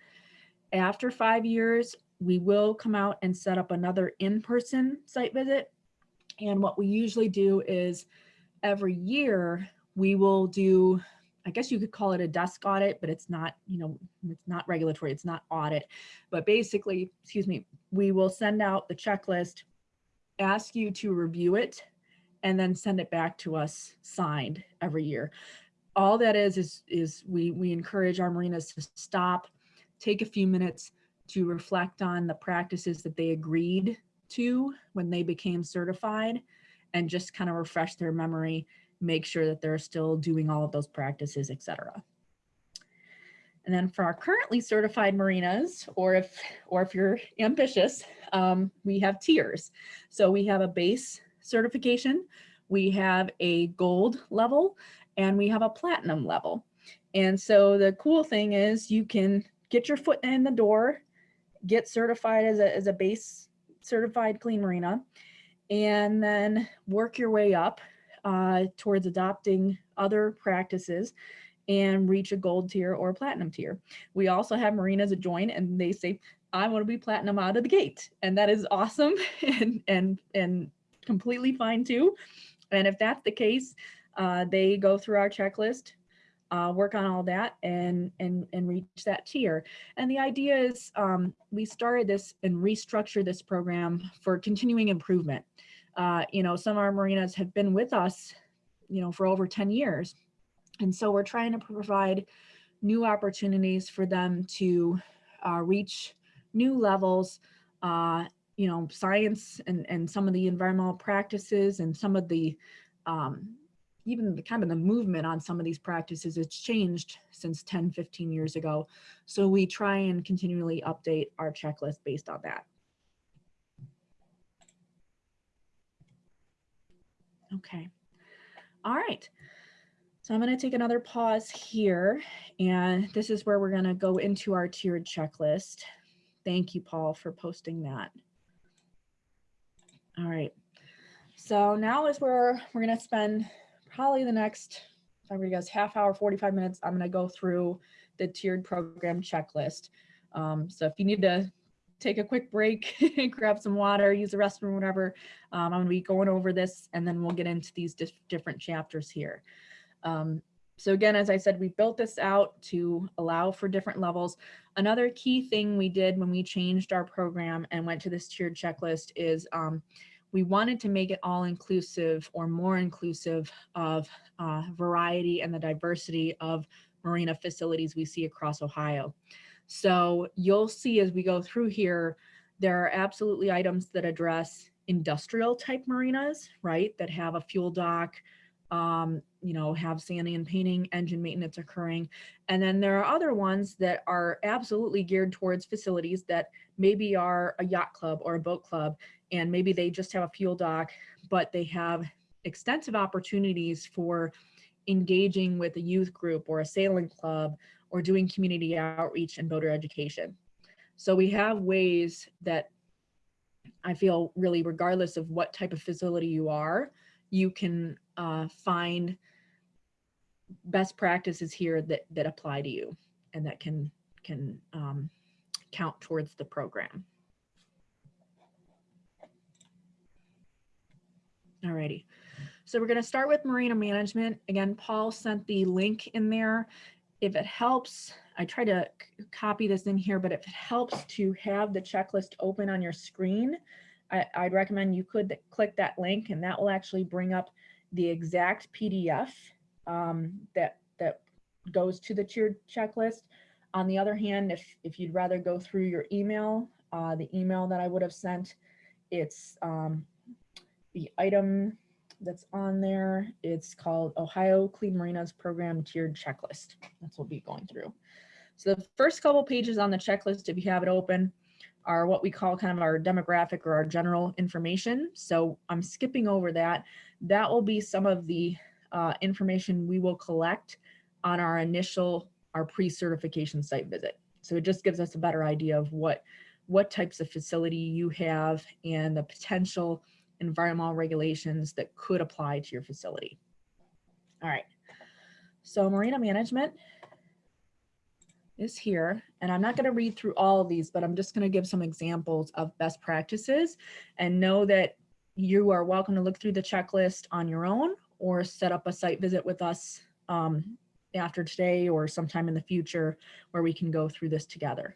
After five years, we will come out and set up another in-person site visit and what we usually do is every year we will do, I guess you could call it a desk audit, but it's not, you know, it's not regulatory, it's not audit. But basically, excuse me, we will send out the checklist, ask you to review it, and then send it back to us signed every year. All that is, is, is we, we encourage our marinas to stop, take a few minutes, to reflect on the practices that they agreed to when they became certified and just kind of refresh their memory, make sure that they're still doing all of those practices, etc. And then for our currently certified marinas, or if, or if you're ambitious, um, we have tiers. So we have a base certification, we have a gold level, and we have a platinum level. And so the cool thing is you can get your foot in the door, get certified as a, as a base certified clean marina, and then work your way up uh, towards adopting other practices and reach a gold tier or platinum tier. We also have marinas that join and they say, I want to be platinum out of the gate. And that is awesome <laughs> and, and, and completely fine too. And if that's the case, uh, they go through our checklist, uh, work on all that and, and, and reach that tier. And the idea is um, we started this and restructured this program for continuing improvement. Uh, you know, some of our marinas have been with us, you know, for over 10 years. And so we're trying to provide new opportunities for them to uh, reach new levels, uh, you know, science and, and some of the environmental practices and some of the, um, even the kind of the movement on some of these practices, it's changed since 10, 15 years ago. So we try and continually update our checklist based on that. Okay. All right. So I'm going to take another pause here, and this is where we're going to go into our tiered checklist. Thank you, Paul, for posting that. All right. So now is where we're going to spend probably the next, I guess, half hour, 45 minutes. I'm going to go through the tiered program checklist. Um, so if you need to take a quick break, <laughs> grab some water, use the restroom, whatever, um, I'm going to be going over this, and then we'll get into these different chapters here. Um, so again, as I said, we built this out to allow for different levels. Another key thing we did when we changed our program and went to this tiered checklist is um, we wanted to make it all inclusive or more inclusive of uh, variety and the diversity of marina facilities we see across Ohio. So you'll see as we go through here, there are absolutely items that address industrial type marinas, right, that have a fuel dock, um, you know, have sanding and painting, engine maintenance occurring. And then there are other ones that are absolutely geared towards facilities that maybe are a yacht club or a boat club, and maybe they just have a fuel dock, but they have extensive opportunities for engaging with a youth group or a sailing club or doing community outreach and voter education. So we have ways that I feel really regardless of what type of facility you are, you can uh, find best practices here that that apply to you and that can can um, count towards the program. Alrighty, so we're going to start with marina management. Again, Paul sent the link in there. If it helps, I try to copy this in here, but if it helps to have the checklist open on your screen, I, would recommend you could click that link and that will actually bring up the exact PDF um, that, that goes to the tiered checklist. On the other hand, if, if you'd rather go through your email, uh, the email that I would have sent, it's um, the item that's on there. It's called Ohio Clean Marinas Program Tiered Checklist. That's what we'll be going through. So the first couple pages on the checklist, if you have it open, are what we call kind of our demographic or our general information. So I'm skipping over that. That will be some of the uh, information we will collect on our initial, our pre-certification site visit. So it just gives us a better idea of what, what types of facility you have and the potential environmental regulations that could apply to your facility. All right, so marina management is here. And I'm not going to read through all of these, but I'm just going to give some examples of best practices and know that you are welcome to look through the checklist on your own or set up a site visit with us um, after today or sometime in the future where we can go through this together.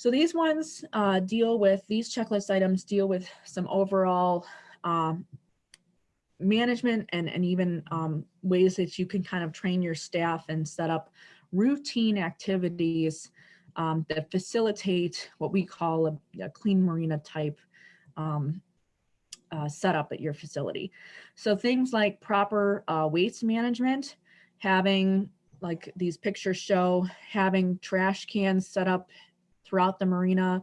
So these ones uh, deal with, these checklist items deal with some overall um, management and, and even um, ways that you can kind of train your staff and set up routine activities um, that facilitate what we call a, a clean marina type um, uh, setup at your facility. So things like proper uh, waste management, having like these pictures show, having trash cans set up throughout the marina,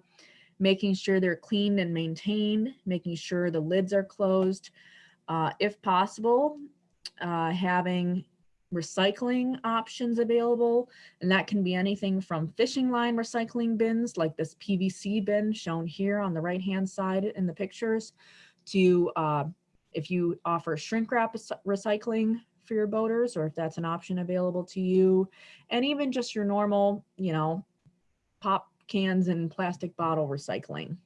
making sure they're cleaned and maintained, making sure the lids are closed. Uh, if possible, uh, having recycling options available, and that can be anything from fishing line recycling bins, like this PVC bin shown here on the right-hand side in the pictures, to uh, if you offer shrink wrap recycling for your boaters, or if that's an option available to you, and even just your normal, you know, pop cans and plastic bottle recycling,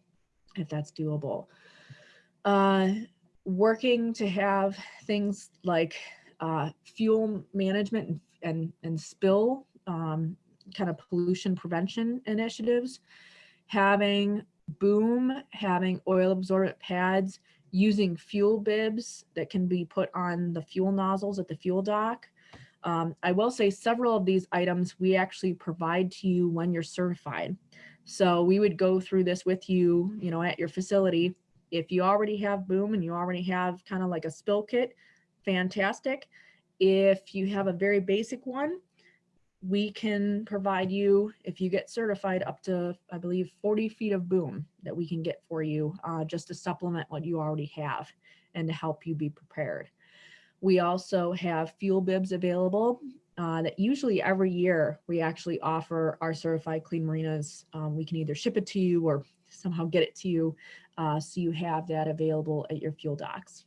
if that's doable. Uh, working to have things like uh, fuel management and, and, and spill um, kind of pollution prevention initiatives, having boom, having oil absorbent pads, using fuel bibs that can be put on the fuel nozzles at the fuel dock. Um, I will say several of these items we actually provide to you when you're certified. So we would go through this with you, you know, at your facility. If you already have boom and you already have kind of like a spill kit, fantastic. If you have a very basic one, we can provide you, if you get certified, up to, I believe, 40 feet of boom that we can get for you uh, just to supplement what you already have and to help you be prepared. We also have fuel bibs available uh, that usually every year we actually offer our certified clean marinas. Um, we can either ship it to you or somehow get it to you uh, so you have that available at your fuel docks.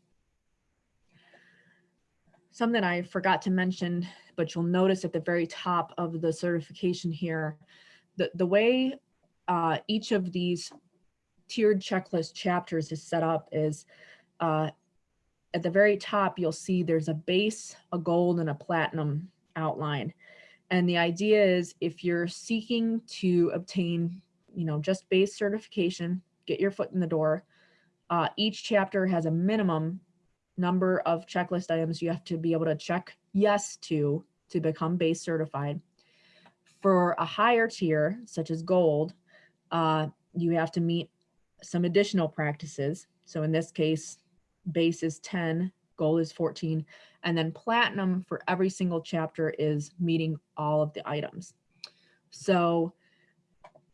Something I forgot to mention, but you'll notice at the very top of the certification here, the, the way uh, each of these tiered checklist chapters is set up is uh, at the very top, you'll see there's a base, a gold, and a platinum outline. And the idea is if you're seeking to obtain, you know, just base certification, get your foot in the door, uh, each chapter has a minimum number of checklist items you have to be able to check yes to to become base certified. For a higher tier, such as gold, uh, you have to meet some additional practices. So in this case, base is 10, goal is 14, and then platinum for every single chapter is meeting all of the items. So,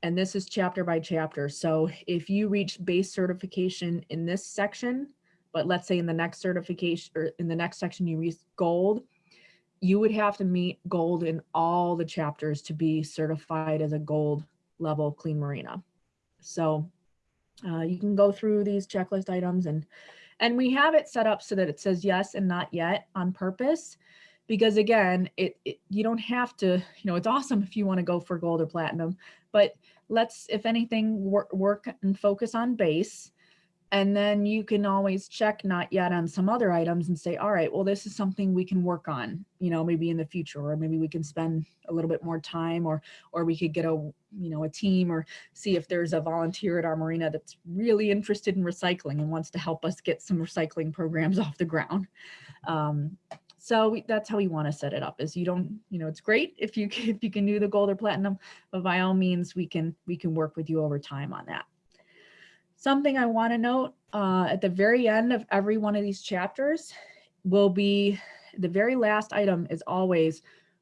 and this is chapter by chapter. So if you reach base certification in this section, but let's say in the next certification or in the next section you reach gold, you would have to meet gold in all the chapters to be certified as a gold level clean marina. So uh, you can go through these checklist items and and we have it set up so that it says yes and not yet on purpose because again, it, it you don't have to, you know, it's awesome if you want to go for gold or platinum, but let's, if anything, work, work and focus on base and then you can always check not yet on some other items and say, all right, well, this is something we can work on, you know, maybe in the future, or maybe we can spend a little bit more time or, or we could get a, you know, a team or see if there's a volunteer at our marina that's really interested in recycling and wants to help us get some recycling programs <laughs> off the ground. Um, so we, that's how we want to set it up is you don't, you know, it's great if you, <laughs> if you can do the gold or platinum, but by all means, we can, we can work with you over time on that. Something I want to note uh, at the very end of every one of these chapters will be the very last item is always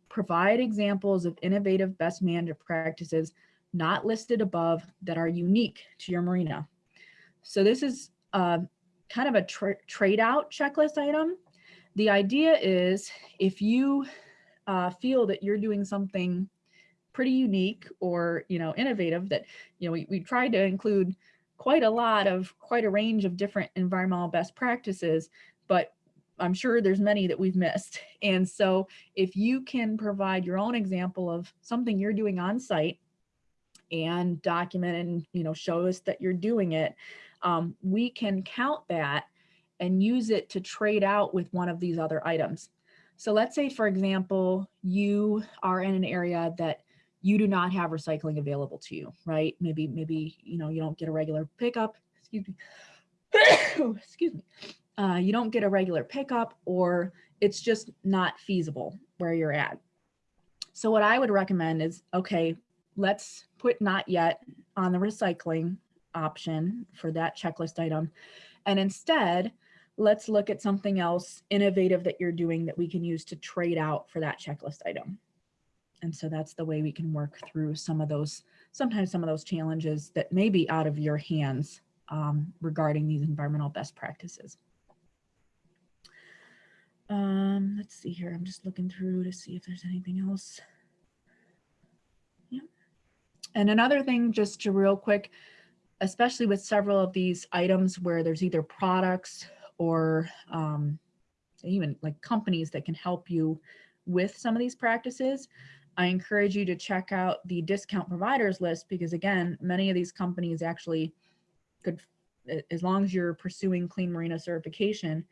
provide examples of innovative best management practices not listed above that are unique to your marina. So this is uh, kind of a tra trade out checklist item. The idea is if you uh, feel that you're doing something pretty unique or you know innovative that you know we, we tried to include quite a lot of quite a range of different environmental best practices, but I'm sure there's many that we've missed. <laughs> And so if you can provide your own example of something you're doing on site and document and you know show us that you're doing it, um, we can count that and use it to trade out with one of these other items. So let's say, for example, you are in an area that you do not have recycling available to you, right? Maybe, maybe, you know, you don't get a regular pickup, excuse me, <coughs> excuse me. Uh, you don't get a regular pickup or it's just not feasible where you're at. So what I would recommend is, okay, let's put not yet on the recycling option for that checklist item. And instead, let's look at something else innovative that you're doing that we can use to trade out for that checklist item. And so that's the way we can work through some of those, sometimes some of those challenges that may be out of your hands um, regarding these environmental best practices. Um, let's see here. I'm just looking through to see if there's anything else. Yeah. And another thing, just to real quick, especially with several of these items where there's either products or um, even like companies that can help you with some of these practices, I encourage you to check out the discount providers list because again, many of these companies actually could, as long as you're pursuing Clean Marina certification,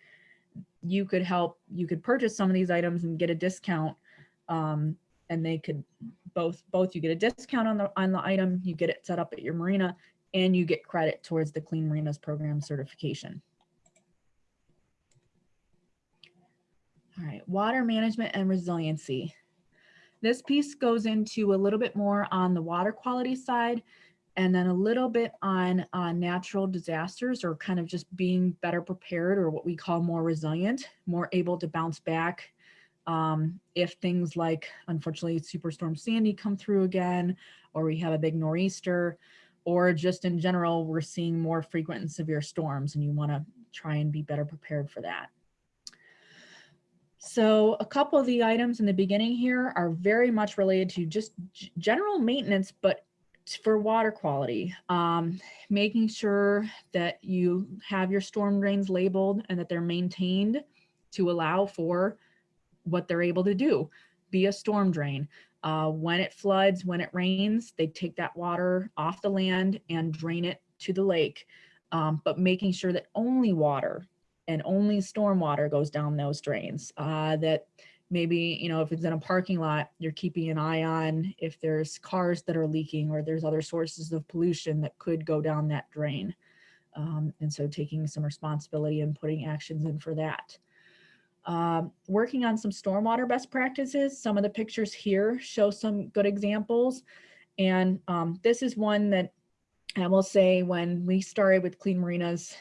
you could help, you could purchase some of these items and get a discount um, and they could both, both you get a discount on the, on the item, you get it set up at your marina and you get credit towards the Clean Marinas program certification. All right, water management and resiliency. This piece goes into a little bit more on the water quality side and then a little bit on natural disasters or kind of just being better prepared or what we call more resilient, more able to bounce back um, if things like, unfortunately, Superstorm Sandy come through again, or we have a big nor'easter, or just in general, we're seeing more frequent and severe storms and you wanna try and be better prepared for that. So a couple of the items in the beginning here are very much related to just general maintenance, but for water quality, um, making sure that you have your storm drains labeled and that they're maintained to allow for what they're able to do, be a storm drain. Uh, when it floods, when it rains, they take that water off the land and drain it to the lake, um, but making sure that only water and only stormwater goes down those drains. Uh, that maybe, you know, if it's in a parking lot, you're keeping an eye on if there's cars that are leaking or there's other sources of pollution that could go down that drain. Um, and so taking some responsibility and putting actions in for that. Um, working on some stormwater best practices. Some of the pictures here show some good examples. And um, this is one that I will say when we started with Clean Marinas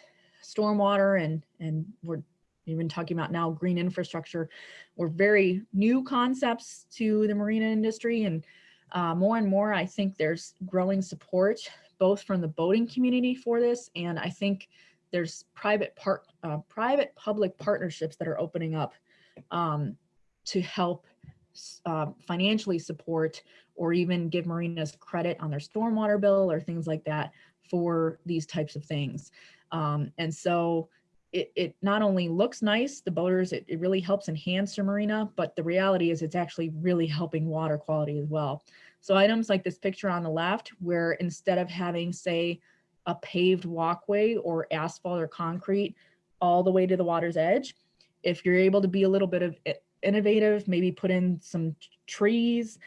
stormwater and, and we're even talking about now green infrastructure, were very new concepts to the marina industry. And uh, more and more, I think there's growing support both from the boating community for this. And I think there's private part, uh, private public partnerships that are opening up um, to help uh, financially support or even give marinas credit on their stormwater bill or things like that for these types of things. Um, and so it, it not only looks nice, the boaters, it, it really helps enhance your marina, but the reality is it's actually really helping water quality as well. So items like this picture on the left, where instead of having, say, a paved walkway or asphalt or concrete all the way to the water's edge. If you're able to be a little bit of innovative, maybe put in some trees,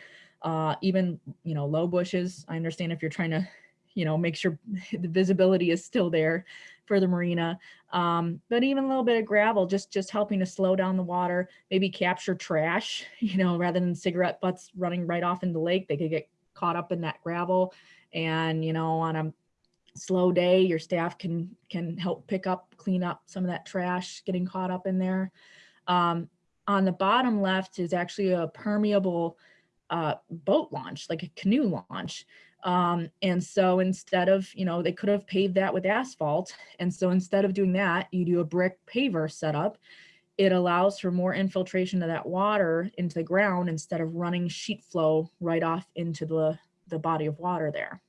uh, even, you know, low bushes. I understand if you're trying to, you know, make sure <laughs> the visibility is still there for the marina. Um, but even a little bit of gravel, just, just helping to slow down the water, maybe capture trash, <laughs> you know, rather than cigarette butts running right off in the lake, they could get caught up in that gravel and, you know, on a slow day, your staff can can help pick up, clean up some of that trash getting caught up in there. Um, on the bottom left is actually a permeable uh, boat launch, like a canoe launch. Um, and so instead of, you know, they could have paved that with asphalt. And so instead of doing that, you do a brick paver setup. It allows for more infiltration of that water into the ground instead of running sheet flow right off into the, the body of water there.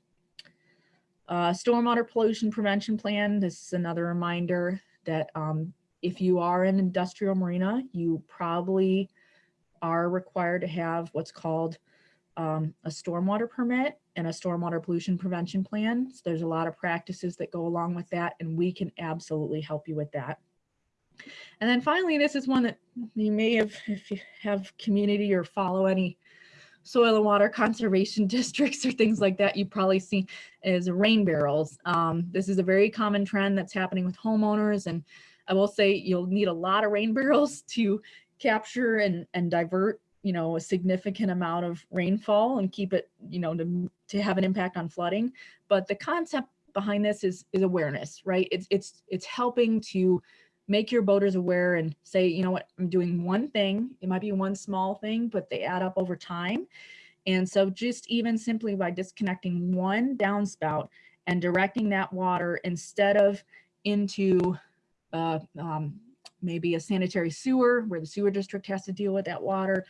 Uh, stormwater pollution prevention plan, this is another reminder that um, if you are an industrial marina, you probably are required to have what's called um, a stormwater permit and a stormwater pollution prevention plan. So there's a lot of practices that go along with that and we can absolutely help you with that. And then finally, this is one that you may have, if you have community or follow any soil and water <laughs> conservation districts or things like that, you probably see is rain barrels. Um, this is a very common trend that's happening with homeowners. And I will say you'll need a lot of rain barrels <laughs> to capture and, and divert you know, a significant amount of rainfall and keep it, you know, to, to have an impact on flooding. But the concept behind this is, is awareness, right? It's, it's, it's helping to make your boaters aware and say, you know what, I'm doing one thing. It might be one small thing, but they add up over time. And so just even simply by disconnecting one downspout and directing that water instead of into uh, um, maybe a sanitary sewer where the sewer district has to deal with that water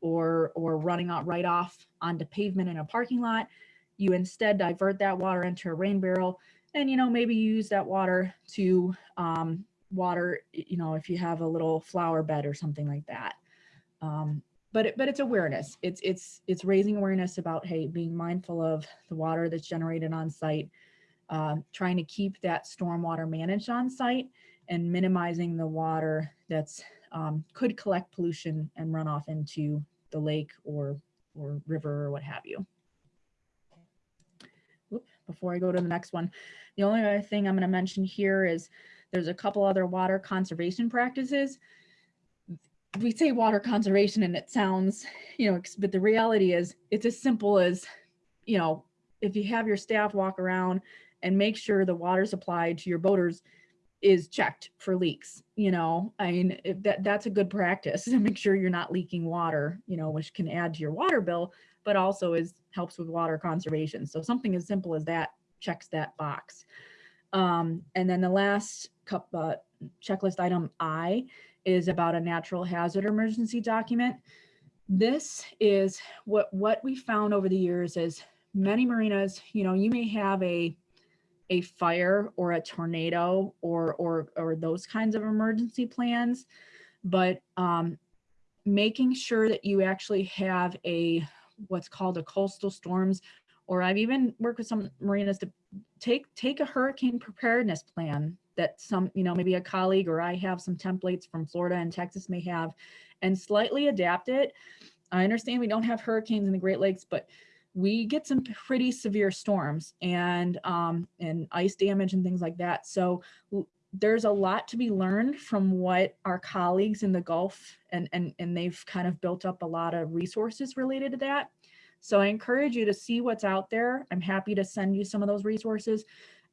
or, or running out right off onto pavement in a parking lot, you instead divert that water into a rain barrel and, you know, maybe use that water to um, water, you know, if you have a little flower bed or something like that. Um, but it, but it's awareness. It's it's it's raising awareness about hey, being mindful of the water that's generated on site, uh, trying to keep that stormwater managed on site, and minimizing the water that's um, could collect pollution and run off into the lake or or river or what have you. Oop, before I go to the next one, the only other thing I'm going to mention here is there's a couple other water conservation practices we say water conservation and it sounds, you know, but the reality is it's as simple as, you know, if you have your staff walk around and make sure the water supply to your boaters is checked for leaks, you know, I mean, that that's a good practice <laughs> to make sure you're not leaking water, you know, which can add to your water bill, but also is helps with water conservation. So something as simple as that checks that box. Um, and then the last cup, uh, checklist item I is about a natural hazard emergency document. This is what, what we found over the years is many marinas, you know, you may have a, a fire or a tornado or, or, or those kinds of emergency plans, but um, making sure that you actually have a, what's called a coastal storms, or I've even worked with some marinas to take, take a hurricane preparedness plan that some, you know, maybe a colleague or I have some templates from Florida and Texas may have and slightly adapt it. I understand we don't have hurricanes in the Great Lakes, but we get some pretty severe storms and um, and ice damage and things like that. So there's a lot to be learned from what our colleagues in the Gulf and, and, and they've kind of built up a lot of resources related to that. So I encourage you to see what's out there. I'm happy to send you some of those resources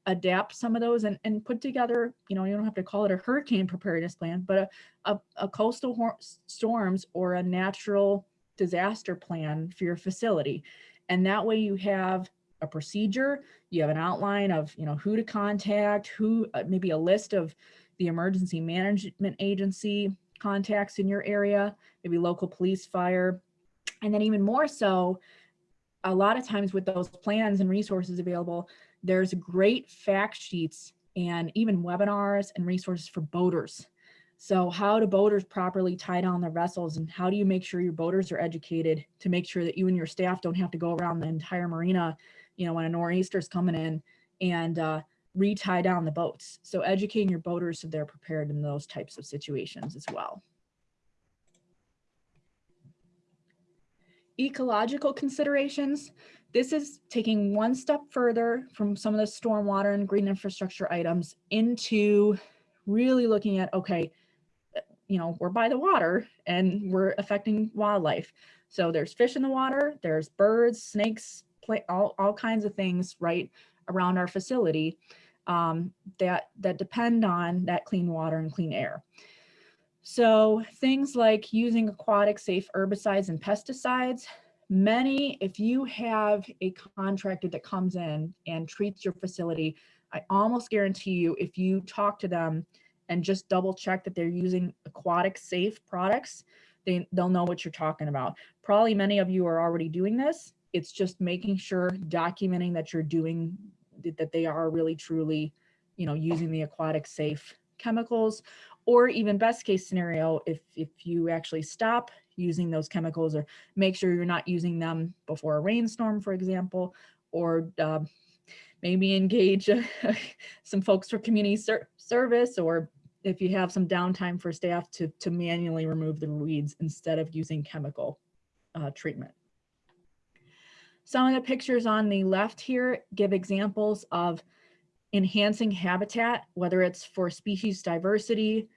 adapt some of those and, and put together, you know, you don't have to call it a hurricane preparedness plan, but a, a, a coastal storms or a natural disaster plan for your facility. And that way you have a procedure, you have an outline of, you know, who to contact, who, uh, maybe a list of the emergency management agency contacts in your area, maybe local police, fire, and then even more so, a lot of times with those plans and resources available, there's great fact sheets and even webinars and resources for boaters. So how do boaters properly tie down their vessels and how do you make sure your boaters are educated to make sure that you and your staff don't have to go around the entire marina, you know, when a nor'easter's coming in and uh, re-tie down the boats. So educating your boaters so they're prepared in those types of situations as well. Ecological considerations. This is taking one step further from some of the stormwater and green infrastructure items into really looking at, okay, you know, we're by the water and we're affecting wildlife. So there's fish in the water, there's birds, snakes, play, all, all kinds of things right around our facility um, that, that depend on that clean water and clean air. So things like using aquatic safe herbicides and pesticides, many, if you have a contractor that comes in and treats your facility, I almost guarantee you, if you talk to them and just double check that they're using aquatic safe products, they, they'll know what you're talking about. Probably many of you are already doing this. It's just making sure, documenting that you're doing, that they are really truly, you know, using the aquatic safe chemicals or even best case scenario, if, if you actually stop using those chemicals or make sure you're not using them before a rainstorm, for example, or uh, maybe engage <laughs> some folks for community ser service or if you have some downtime for staff to, to manually remove the weeds instead of using chemical uh, treatment. Some of the pictures on the left here give examples of enhancing habitat, whether it's for species diversity,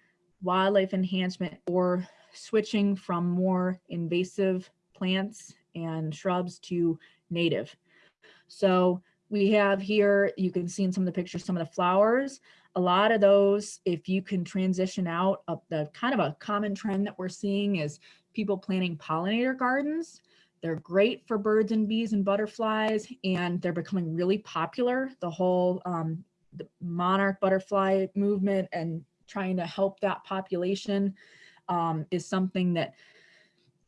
wildlife enhancement, or switching from more invasive plants and shrubs to native. So we have here, you can see in some of the pictures, some of the flowers. A lot of those, if you can transition out of the kind of a common trend that we're seeing is people planting pollinator gardens. They're great for birds and bees and butterflies, and they're becoming really popular. The whole um, the monarch butterfly movement and trying to help that population um, is something that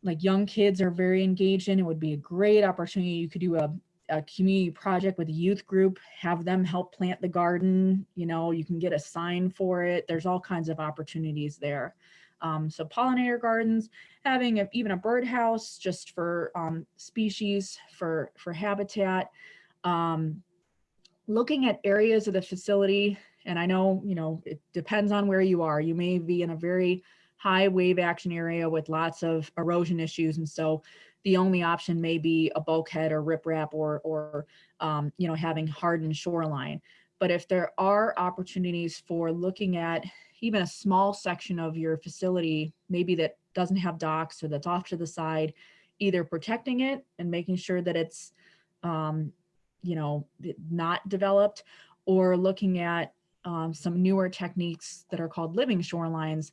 like young kids are very engaged in. It would be a great opportunity. You could do a, a community project with a youth group, have them help plant the garden. You know, you can get a sign for it. There's all kinds of opportunities there. Um, so pollinator gardens, having a, even a birdhouse just for um, species, for, for habitat, um, looking at areas of the facility, and I know, you know, it depends on where you are. You may be in a very high wave action area with lots of erosion issues. And so the only option may be a bulkhead or riprap or, or um, you know, having hardened shoreline. But if there are opportunities for looking at even a small section of your facility, maybe that doesn't have docks or that's off to the side, either protecting it and making sure that it's, um, you know, not developed or looking at um, some newer techniques that are called living shorelines.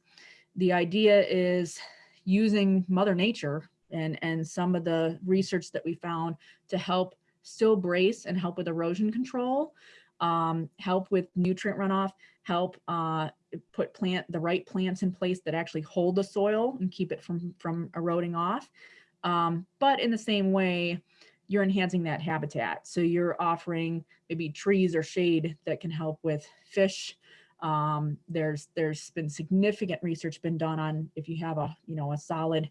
The idea is using mother nature and, and some of the research that we found to help still brace and help with erosion control, um, help with nutrient runoff, help uh, put plant the right plants in place that actually hold the soil and keep it from, from eroding off. Um, but in the same way, you're enhancing that habitat. So you're offering maybe trees or shade that can help with fish. Um, there's there's been significant research been done on if you have a you know a solid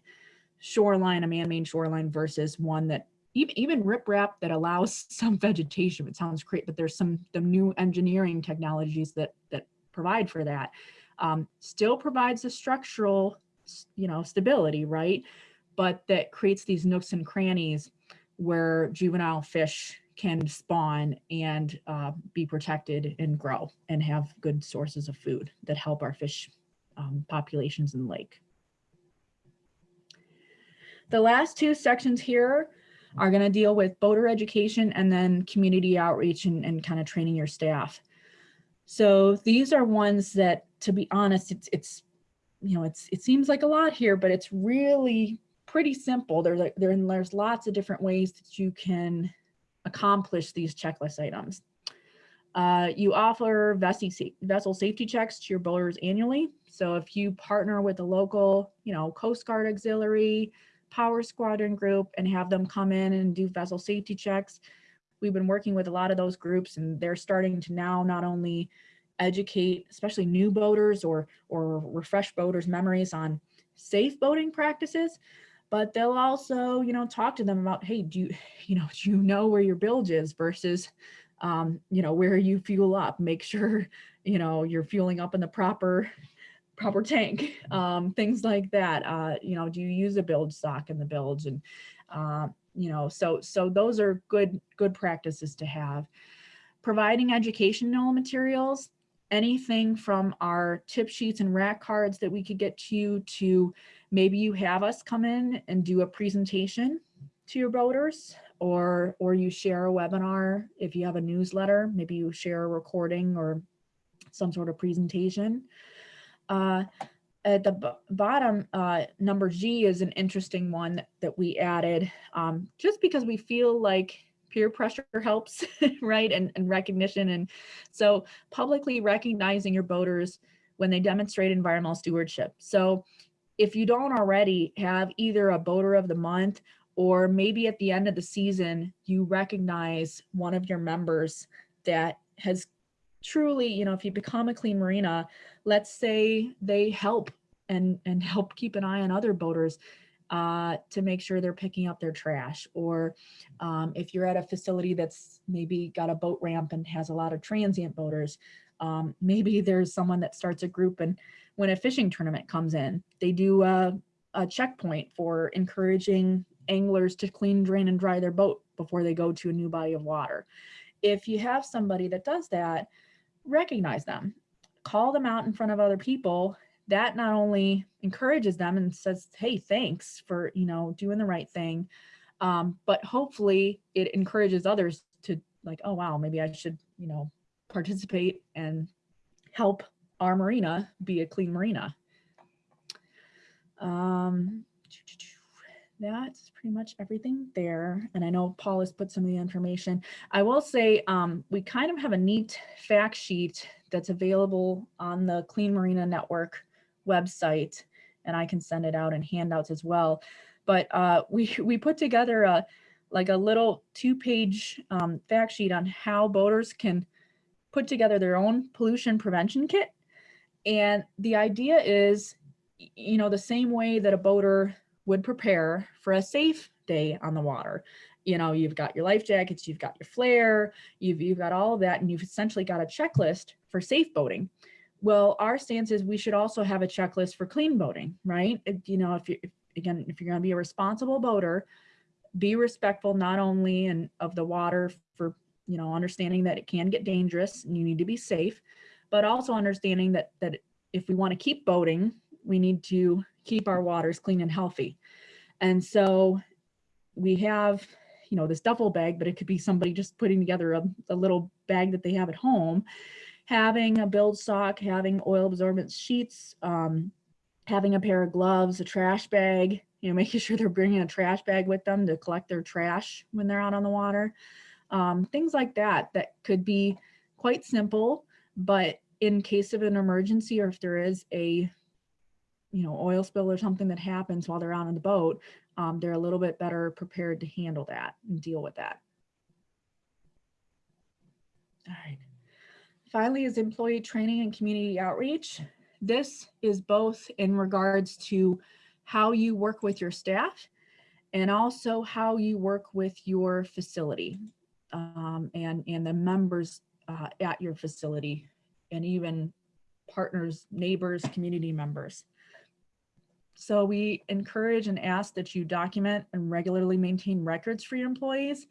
shoreline, a man-made shoreline versus one that even even riprap that allows <laughs> some vegetation. It sounds great, but there's some the new engineering technologies that that provide for that. Um, still provides the structural, you know, stability, right? But that creates these nooks and crannies where juvenile fish can spawn and uh, be protected and grow and have good sources of food that help our fish um, populations in the lake. The last two sections here are going to deal with boater education and then community outreach and, and kind of training your staff. So these are ones that, to be honest, it's, it's you know, it's, it seems like a lot here, but it's really pretty simple. There's, like, there, there's lots of different ways that you can accomplish these checklist items. Uh, you offer vessel safety checks to your boaters annually. So if you partner with a local, you know, Coast Guard auxiliary, power squadron group and have them come in and do vessel safety checks, we've been working with a lot of those groups and they're starting to now not only educate, especially new boaters or, or refresh boaters memories on safe boating practices, but they'll also, you know, talk to them about, hey, do you, <laughs> you know, do you know where your bilge is versus, um, you know, where you fuel up, make sure, <laughs> you know, you're fueling up in the proper, proper tank, um, things like that. Uh, you know, do you use a bilge sock in the bilge? And, uh, you know, so, so those are good, good practices to have. Providing educational materials, anything from our tip sheets and rack cards that we could get to you to maybe you have us come in and do a presentation to your boaters or or you share a webinar if you have a newsletter maybe you share a recording or some sort of presentation uh, at the bottom uh, number G is an interesting one that we added um, just because we feel like peer pressure helps <laughs> right and, and recognition. And so publicly recognizing your boaters when they demonstrate environmental stewardship. So if you don't already have either a boater of the month or maybe at the end of the season, you recognize one of your members that has truly, you know, if you become a clean marina, let's say they help and, and help keep an eye on other boaters uh, to make sure they're picking up their trash. Or um, if you're at a facility that's maybe got a boat ramp and has a lot of transient boaters, um, maybe there's someone that starts a group and when a fishing tournament comes in. They do a, a checkpoint for encouraging anglers to clean, drain, and dry their boat before they go to a new body of water. If you have somebody that does that, recognize them, call them out in front of other people that not only encourages them and says, hey, thanks for, you know, doing the right thing, um, but hopefully it encourages others to like, oh, wow, maybe I should, you know, participate and help our marina be a clean marina. Um, that's pretty much everything there. And I know Paul has put some of the information. I will say um, we kind of have a neat fact sheet that's available on the Clean Marina Network website, and I can send it out in handouts as well. But uh, we, <laughs> we put together a like a little two-page um, fact sheet on how boaters can put together their own pollution prevention kit. And the idea is, you know, the same way that a boater would prepare for a safe day on the water. You know, you've got your life jackets, you've got your flare, you've, you've got all of that, and you've essentially got a checklist for safe boating. Well, our stance is we should also have a checklist for clean boating, right? You know, if you, if, again, if you're going to be a responsible boater, be respectful not only in, of the water for, you know, understanding that it can get dangerous and you need to be safe, but also understanding that, that if we want to keep boating, we need to keep our waters clean and healthy. And so we have, you know, this duffel bag, but it could be somebody just putting together a, a little bag that they have at home, having a bilge sock, having oil absorbent sheets, um, having a pair of gloves, a trash bag, you know, <laughs> making sure they're bringing a trash bag with them to collect their trash when they're out on the water. Um, things like that, that could be quite simple, but in case of an emergency or if there is a you know, oil spill or something that happens while they're out on the boat, um, they're a little bit better prepared to handle that and deal with that. All right. Finally is employee training and community outreach. This is both in regards to how you work with your staff and also how you work with your facility um, and, and the members uh, at your facility and even partners, neighbors, community members. So we encourage and ask that you document and regularly maintain records for your employees.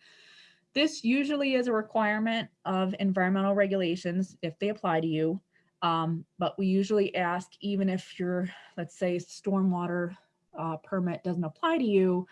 This usually is a requirement of environmental regulations if they apply to you. Um, but we usually ask even if your, let's say, stormwater uh, permit doesn't apply to you,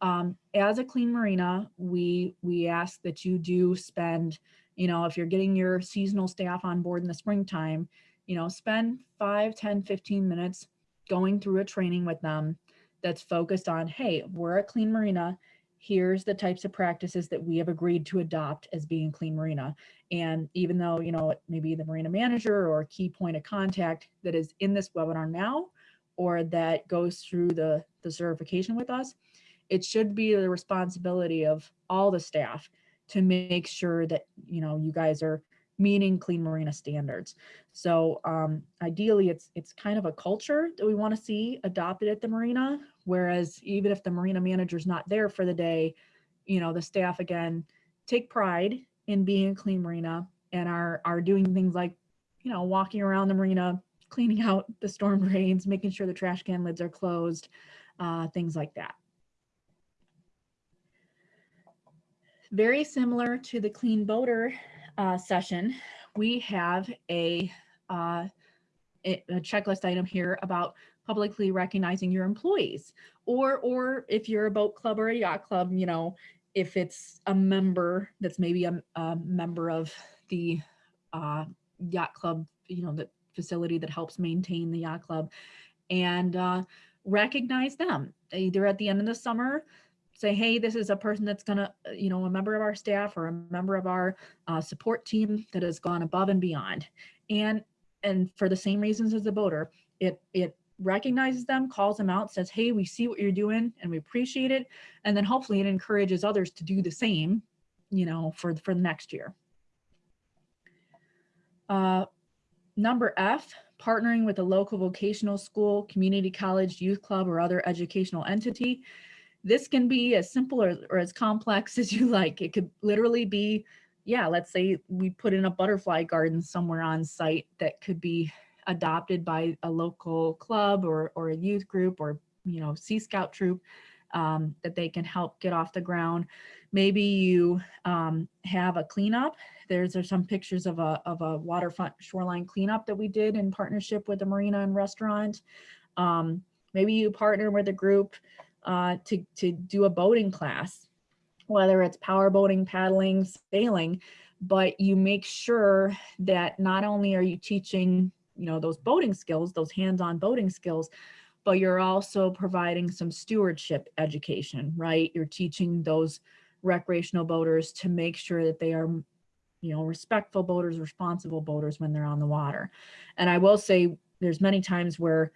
um, as a clean marina, we we ask that you do spend, you know, if you're getting your seasonal staff on board in the springtime, you know, spend 5, 10, 15 minutes going through a training with them that's focused on, hey, we're a clean marina. Here's the types of practices that we have agreed to adopt as being clean marina. And even though, you know, maybe the marina manager or key point of contact that is in this webinar now, or that goes through the, the certification with us, it should be the responsibility of all the staff to make sure that, you know, you guys are meeting clean marina standards. So um, ideally, it's it's kind of a culture that we want to see adopted at the marina. Whereas even if the marina manager's not there for the day, you know, the staff again take pride in being a clean marina and are are doing things like, you know, walking around the marina, cleaning out the storm drains, making sure the trash can lids are closed, uh, things like that. Very similar to the clean boater uh, session, we have a, uh, a checklist item here about publicly recognizing your employees. Or or if you're a boat club or a yacht club you know if it's a member that's maybe a, a member of the uh, yacht club you know the facility that helps maintain the yacht club and uh, recognize them. Either at the end of the summer say, hey, this is a person that's gonna, uh, you know, a member of our staff or a member of our uh, support team that has gone above and beyond. And and for the same reasons as the voter, it it recognizes them, calls them out, says, hey, we see what you're doing and we appreciate it. And then hopefully it encourages others to do the same, you know, for, for the next year. Uh, number F, partnering with a local vocational school, community college, youth club, or other educational entity this can be as simple or, or as complex <laughs> as you like. It could literally be, yeah, let's say we put in a butterfly garden somewhere on site that could be adopted by a local club or, or a youth group or, you know, Sea Scout troop. um, that they can help get off the ground. Maybe you um, have a cleanup. There's, there's some pictures of a, of a waterfront shoreline cleanup that we did in partnership with the marina and restaurant. Um, maybe you partner with a group uh, to, to do a boating class, whether it's power boating, paddling, sailing, but you make sure that not only are you teaching, you know, those boating skills, those hands-on boating skills, but you're also providing some stewardship education, right? You're teaching those recreational boaters to make sure that they are you know, respectful boaters, responsible boaters when they're on the water. And I will say there's many times where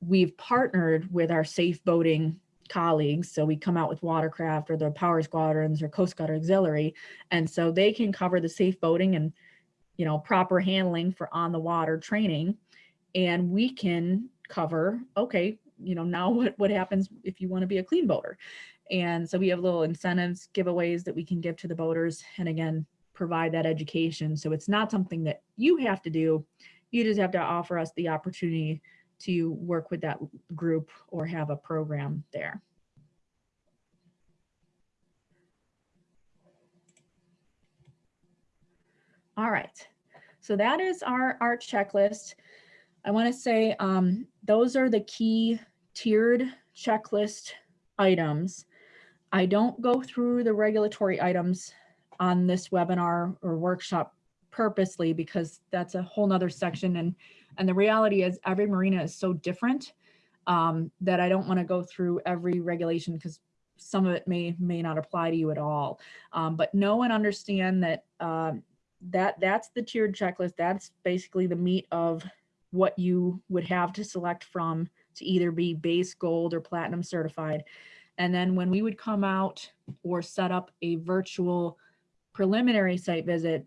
we've partnered with our safe boating colleagues. So we come out with watercraft or the power squadrons or Coast Guard auxiliary. And so they can cover the safe boating and, you know, proper handling for on the water training. And we can cover, okay, you know, now <laughs> what, what happens if you want to be a clean boater? And so we have little incentives, giveaways that we can give to the boaters. And again, provide that education. So it's not something that you have to do. You just have to offer us the opportunity to work with that group or have a program there. All right, so that is our, our checklist. I wanna say um, those are the key tiered checklist items. I don't go through the regulatory items on this webinar or workshop purposely because that's a whole nother section and and the reality is every marina is so different um, that I don't want to go through every regulation because some of it may may not apply to you at all. Um, but know and understand that um, that that's the tiered checklist. That's basically the meat of what you would have to select from to either be base gold or platinum certified. And then when we would come out or set up a virtual preliminary site visit,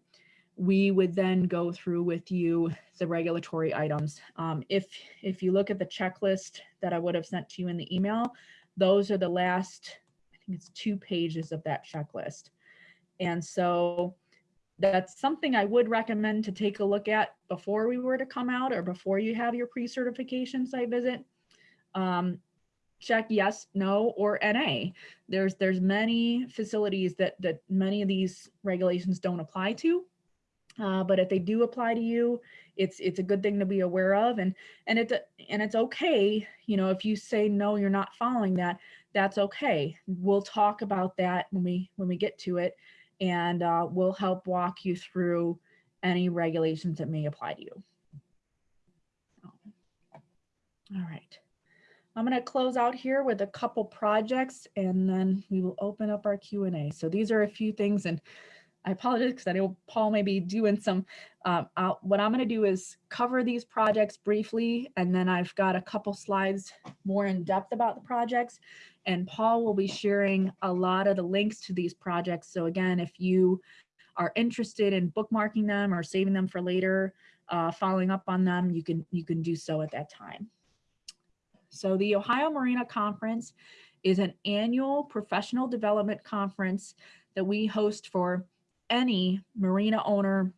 we would then go through with you the regulatory items. Um, if, if you look at the checklist that I would have sent to you in the email, those are the last, I think it's two pages of that checklist. And so that's something I would recommend to take a look at before we were to come out or before you have your pre-certification site visit. Um, check yes, no, or NA. There's there's many facilities that that many of these regulations don't apply to. Uh, but if they do apply to you, it's it's a good thing to be aware of, and and it's and it's okay. You know, if you say no, you're not following that. That's okay. We'll talk about that when we when we get to it, and uh, we'll help walk you through any regulations that may apply to you. All right. I'm going to close out here with a couple projects and then we will open up our Q&A. So these are a few things and I apologize because I know Paul may be doing some, uh, what I'm going to do is cover these projects briefly and then I've got a couple slides more in depth about the projects and Paul will be sharing a lot of the links to these projects. So again, if you are interested in bookmarking them or saving them for later, uh, following up on them, you can, you can do so at that time. So the Ohio Marina Conference is an annual professional development conference that we host for any marina owner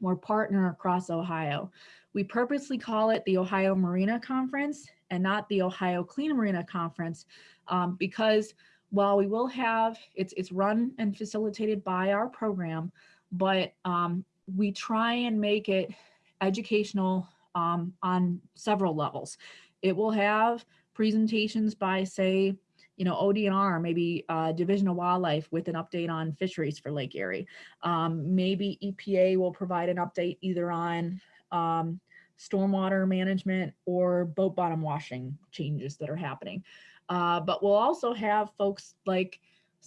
or partner across Ohio. We purposely call it the Ohio Marina Conference and not the Ohio Clean Marina Conference um, because while we will have, it's, it's run and facilitated by our program, but um, we try and make it educational um, on several levels. It will have presentations by say, you know, ODNR, maybe uh, Division of Wildlife with an update on fisheries for Lake Erie. Um, maybe EPA will provide an update either on um, stormwater management or boat bottom washing changes that are happening. Uh, but we'll also have folks like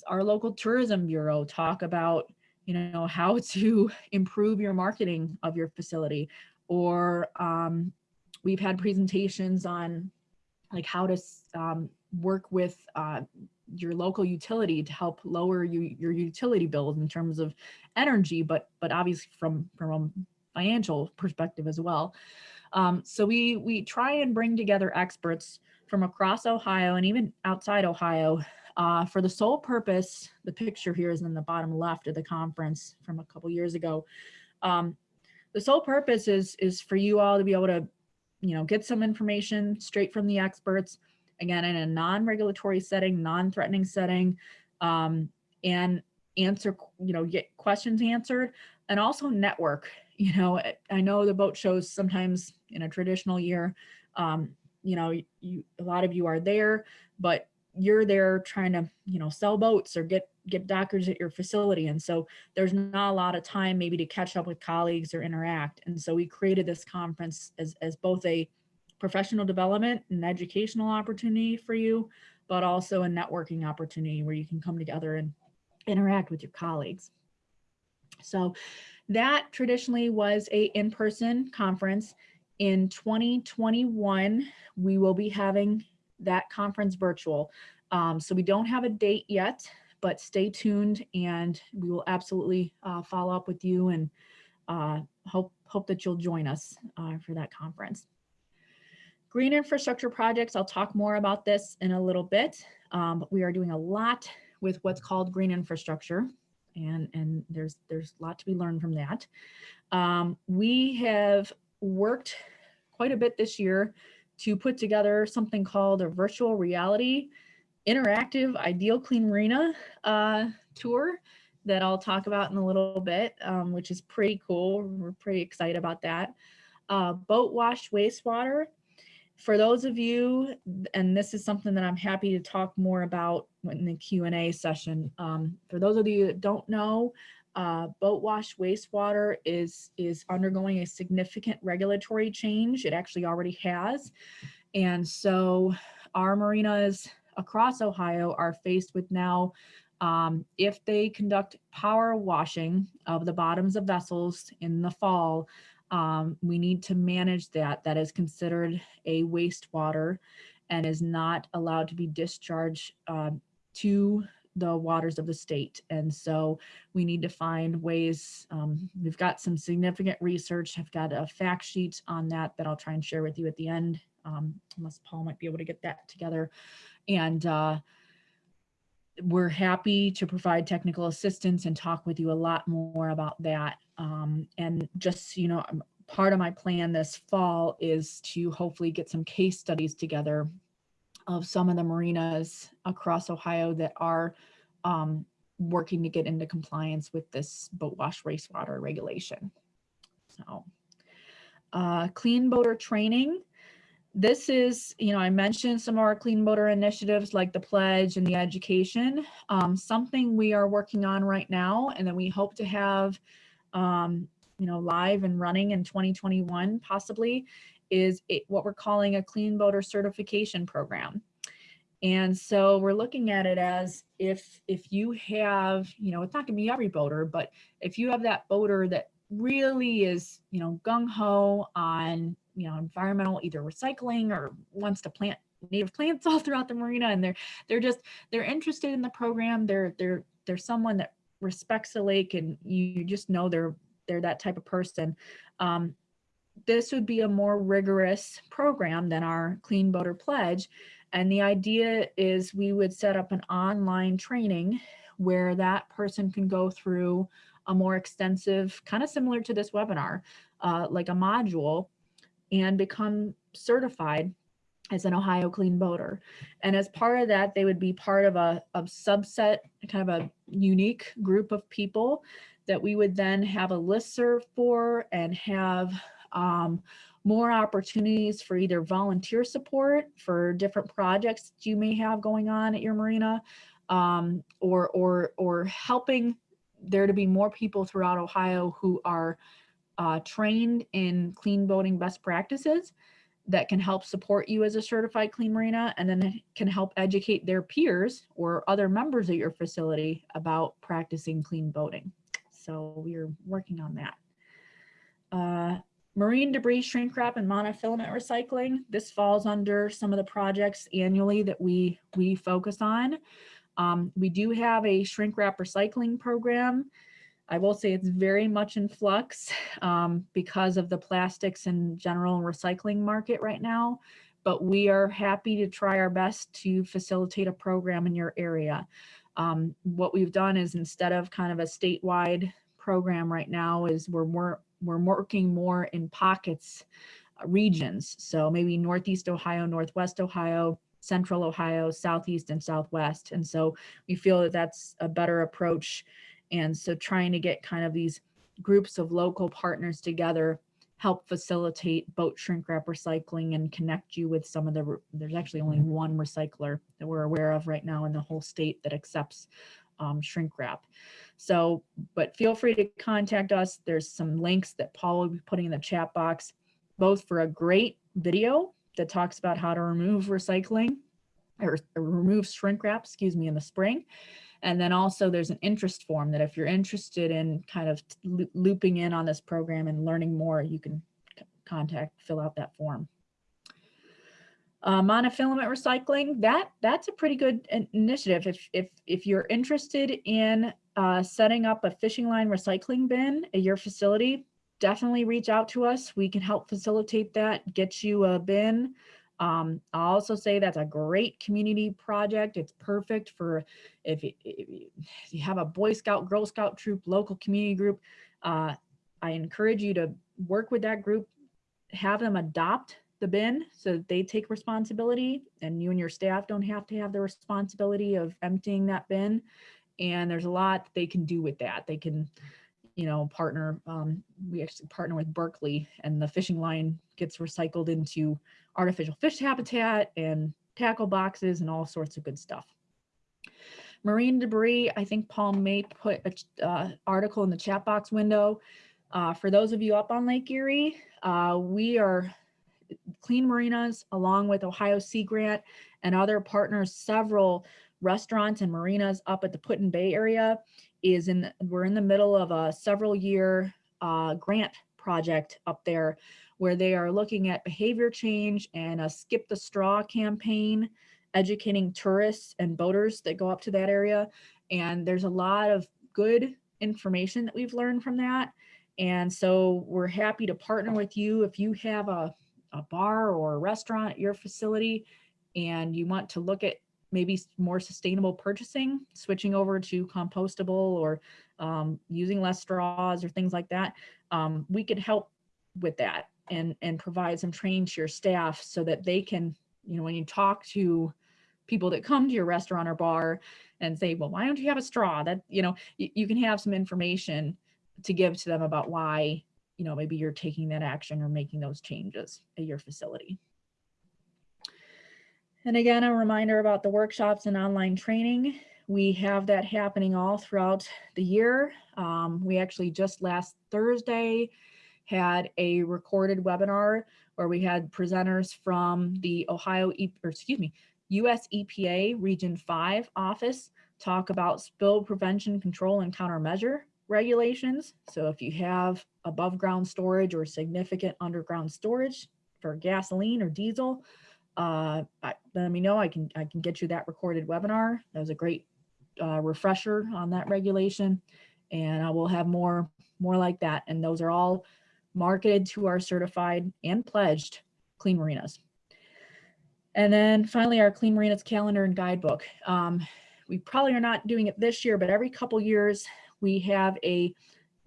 our local tourism bureau talk about, you know, how <laughs> to improve your marketing of your facility or um, We've had presentations on like how to um, work with uh, your local utility to help lower you, your utility bills in terms of energy, but but obviously from from a financial perspective as well. Um, so we we try and bring together experts from across Ohio and even outside Ohio uh, for the sole purpose. The picture here is in the bottom left of the conference from a couple years ago. Um, the sole purpose is is for you all to be able to you know, get some information straight from the experts, again, in a non-regulatory setting, non-threatening setting, um, and answer, you know, get questions answered and also network. <laughs> You know, I know the boat shows sometimes in a traditional year, um, you know, you, a lot of you are there, but you're there trying to, you know, sell boats or get get doctors at your facility. And so there's not a lot of time maybe to catch up with colleagues or interact. And so we created this conference as, as both a professional development and educational opportunity for you, but also a networking opportunity where you can come together and interact with your colleagues. So that traditionally was a in-person conference. In 2021, we will be having that conference virtual. Um, so we don't have a date yet, but stay tuned and we will absolutely uh, follow up with you and uh, hope, hope that you'll join us uh, for that conference. Green infrastructure projects, I'll talk more about this in a little bit, um, but we are doing a lot with what's called green infrastructure and, and there's, there's a lot to be learned from that. Um, we have worked quite a bit this year to put together something called a virtual reality interactive ideal clean marina uh, tour that I'll talk about in a little bit, um, which is pretty cool. We're pretty excited about that. Uh, boat wash wastewater. For those of you, and this is something that I'm happy to talk more about in the Q&A session. Um, for those of you that don't know, uh, boat wash wastewater is, is undergoing a significant regulatory change. It actually already has. And so our marinas across Ohio are faced with now um, if they conduct power washing of the bottoms of vessels in the fall, um, we need to manage that. That is considered a wastewater and is not allowed to be discharged uh, to the waters of the state. And so we need to find ways, um, we've got some significant research. I've got a fact sheet on that that I'll try and share with you at the end, um, unless Paul might be able to get that together. And uh, we're happy to provide technical assistance and talk with you a lot more about that. Um, and just, you know, um, part of my plan this fall is to hopefully get some case studies together of some of the marinas across Ohio that are um, working to get into compliance with this boat wash wastewater regulation. So uh, clean boater training. This is, you know, I mentioned some of our clean boater initiatives like the pledge and the education, um, something we are working on right now and then we hope to have, um, you know, live and running in 2021 possibly is it, what we're calling a clean boater certification program. And so we're looking at it as if if you have, you know, it's not gonna be every boater, but if you have that boater that really is, you know, gung-ho on, you know, environmental either recycling or wants to plant native plants <laughs> all throughout the marina and they're they're just they're interested in the program. They're they're they're someone that respects the lake and you just know they're they're that type of person. Um, this would be a more rigorous program than our Clean Boater Pledge. And the idea is we would set up an online training where that person can go through a more extensive, kind of similar to this webinar, uh, like a module and become certified as an Ohio Clean Boater. And as part of that, they would be part of a, a subset, kind of a unique group of people that we would then have a list serve for and have um, more opportunities for either volunteer support for different projects that you may have going on at your marina um, or, or, or helping there to be more people throughout Ohio who are uh, trained in clean boating best practices that can help support you as a certified clean marina and then can help educate their peers or other members of your facility about practicing clean boating. So we're working on that. Uh, Marine debris shrink wrap and monofilament recycling. This falls under some of the projects annually that we, we focus on. Um, we do have a shrink wrap recycling program. I will say it's very much in flux um, because of the plastics and general recycling market right now, but we are happy to try our best to facilitate a program in your area. Um, what we've done is instead of kind of a statewide program right now is we're more we're working more in pockets, uh, regions. So maybe Northeast Ohio, Northwest Ohio, central Ohio, southeast and southwest. And so we feel that that's a better approach. And so trying to get kind of these groups of local partners together help facilitate boat shrink wrap recycling and connect you with some of the, there's actually only one recycler that we're aware of right now in the whole state that accepts um, shrink wrap. So, but feel free to contact us. There's some links that Paul will be putting in the chat box, both for a great video that talks about how to remove recycling or, or remove shrink wrap, excuse me, in the spring. And then also there's an interest form that if you're interested in kind of looping in on this program and learning more, you can contact, fill out that form. Uh, monofilament recycling, that that's a pretty good initiative. If, if, if you're interested in uh, setting up a fishing line recycling bin at your facility, definitely reach out to us. We can help facilitate that, get you a bin. Um, I'll also say that's a great community project. It's perfect for if you, if you have a Boy Scout, Girl Scout troop, local community group. Uh, I encourage you to work with that group, have them adopt the bin so that they take responsibility and you and your staff don't have to have the responsibility of emptying that bin. And there's a lot they can do with that. They can, you know, partner, um, we actually partner with Berkley and the fishing line gets recycled into artificial fish habitat and tackle boxes and all sorts of good stuff. Marine debris, I think Paul may put an uh, article in the chat box window. Uh, for those of you up on Lake Erie, uh, we are Clean Marinas, along with Ohio Sea Grant and other partners, several restaurants and marinas up at the Put-in-Bay area is in, we're in the middle of a several year uh, grant project up there where they are looking at behavior change and a skip the straw campaign, educating tourists and boaters that go up to that area. And there's a lot of good information that we've learned from that. And so we're happy to partner with you if you have a a bar or a restaurant at your facility and you want to look at maybe more sustainable purchasing, switching over to compostable or um, using less straws or things like that, um, we could help with that and, and provide some training to your staff so that they can, you know, when you talk to people that come to your restaurant or bar and say, well, why don't you have a straw? That, you know, you, you can have some information to give to them about why you know, maybe you're taking that action or making those changes at your facility. And again, a reminder about the workshops and online training. We have that happening all throughout the year. Um, we actually just last Thursday had a recorded webinar where we had presenters from the Ohio, e or excuse me, US EPA Region 5 office talk about spill prevention, control, and countermeasure regulations. So if you have above ground storage or significant underground storage for gasoline or diesel, uh, let me know. I can I can get you that recorded webinar. That was a great uh, refresher on that regulation, and I will have more more like that. And those are all marketed to our certified and pledged clean marinas. And then finally, our Clean Marinas calendar and guidebook. Um, we probably are not doing it this year, but every couple years we have a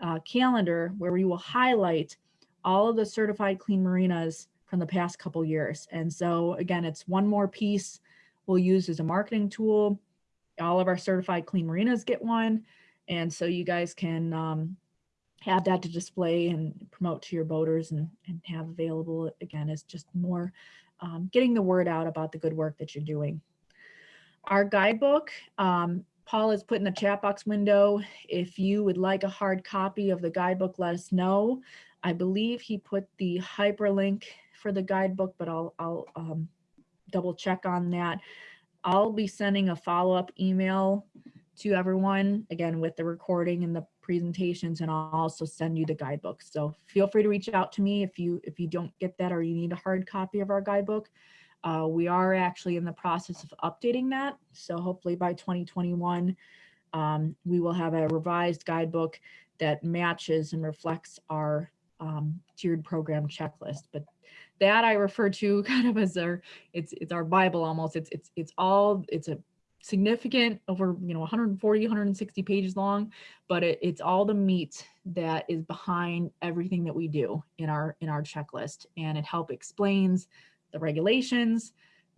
uh, calendar where we will highlight all of the certified clean marinas from the past couple years. And so again, it's one more piece we'll use as a marketing tool. All of our certified clean marinas get one. And so you guys can um, have that to display and promote to your boaters and, and have available again is just more um, getting the word out about the good work that you're doing. Our guidebook um, Paul has put in the chat box window. If you would like a hard copy of the guidebook, let us know. I believe he put the hyperlink for the guidebook, but I'll, I'll um, double check on that. I'll be sending a follow-up email to everyone, again, with the recording and the presentations, and I'll also send you the guidebook. So feel free to reach out to me if you if you don't get that or you need a hard copy of our guidebook. Uh, we are actually in the process of updating that. So hopefully by 2021, um, we will have a revised guidebook that matches and reflects our um, tiered program checklist. But that I refer to <laughs> kind of as our, it's, it's our Bible almost. It's, it's, it's all, it's a significant over, you know, 140, 160 pages long, but it, it's all the meat that is behind everything that we do in our, in our checklist. And it help explains the regulations,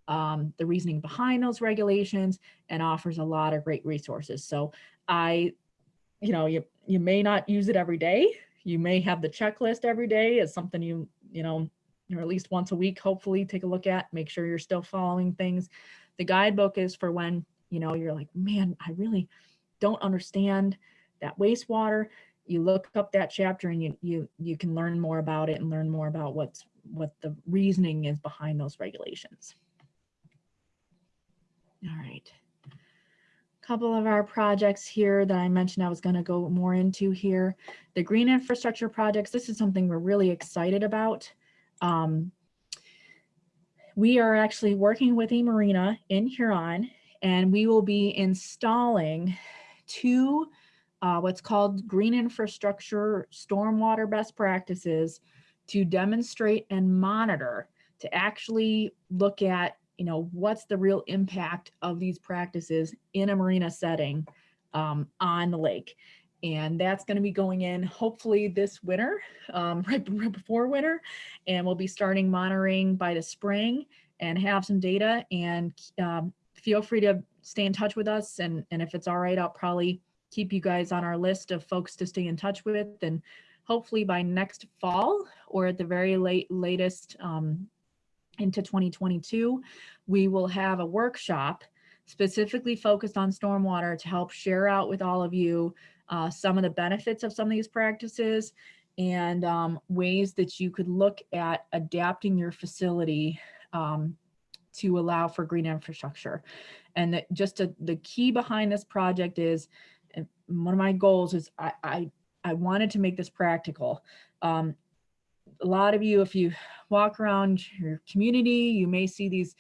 um, the reasoning behind those regulations and offers a lot of great resources. So I, you know, you, you may not use it every day. You may have the checklist every day as something you, you know, or at least once a week, hopefully take a look at, make sure you're still following things. The guidebook is for when, you know, you're like, man, I really don't understand that wastewater. You look up that chapter and you, you, you can learn more about it and learn more about what's, what the reasoning is behind those regulations. All right. A couple of our projects here that I mentioned I was going to go more into here. The green infrastructure projects, this is something we're really excited about. Um, we are actually working with eMarina in Huron, and we will be installing two uh, what's called green infrastructure stormwater best practices to demonstrate and monitor to actually look at you know, what's the real impact of these practices in a marina setting um, on the lake. And that's going to be going in hopefully this winter, um, <laughs> right, right before winter. And we'll be starting monitoring by the spring and have some data and um, feel free to stay in touch with us. And, and if it's all right, I'll probably keep you guys on our list of folks to stay in touch with. And hopefully by next fall or at the very late latest um, into 2022, we will have a workshop specifically focused on stormwater to help share out with all of you uh, some of the benefits of some of these practices and um, ways that you could look at adapting your facility um, to allow for green infrastructure. And just the key behind this project is, one of my goals is I, I, I wanted to make this practical. Um, a lot of you, if you walk around your community, you may see these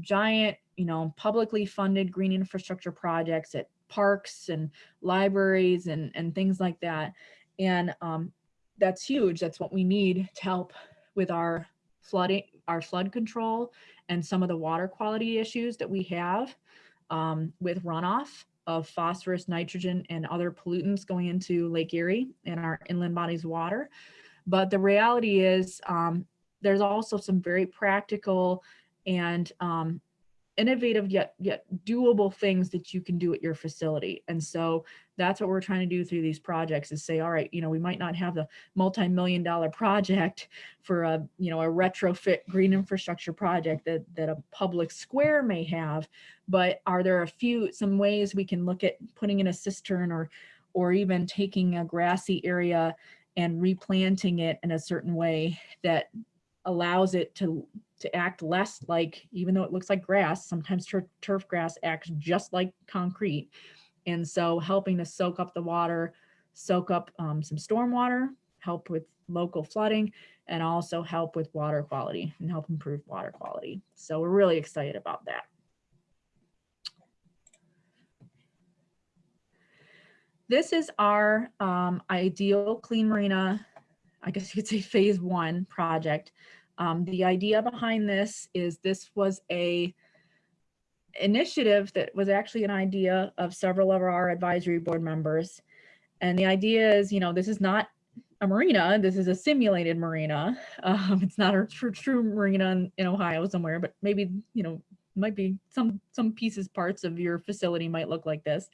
giant, you know, publicly funded green infrastructure projects at parks and libraries and, and things like that. And um, that's huge. That's what we need to help with our flooding, our flood control and some of the water quality issues that we have um, with runoff of phosphorus, nitrogen, and other pollutants going into Lake Erie and our inland bodies water. But the reality is um, there's also some very practical and um, innovative yet yet doable things that you can do at your facility. And so that's what we're trying to do through these projects is say, all right, you know, we might not have the multi-million dollar project for a, you know, a retrofit green infrastructure project that, that a public square may have, but are there a few, some ways we can look at putting in a cistern or, or even taking a grassy area and replanting it in a certain way that allows it to to act less like, even though it looks like grass, sometimes tur turf grass acts just like concrete. And so helping to soak up the water, soak up um, some storm water, help with local flooding, and also help with water quality and help improve water quality. So we're really excited about that. This is our um, ideal clean marina, I guess you could say phase one project. Um, the idea behind this is this was a initiative that was actually an idea of several of our advisory board members. And the idea is, you know, this is not a marina, this is a simulated marina. <laughs> Um, it's not a true, true marina in, in Ohio somewhere, but maybe, you know, might be some, some pieces, parts of your facility might look like this.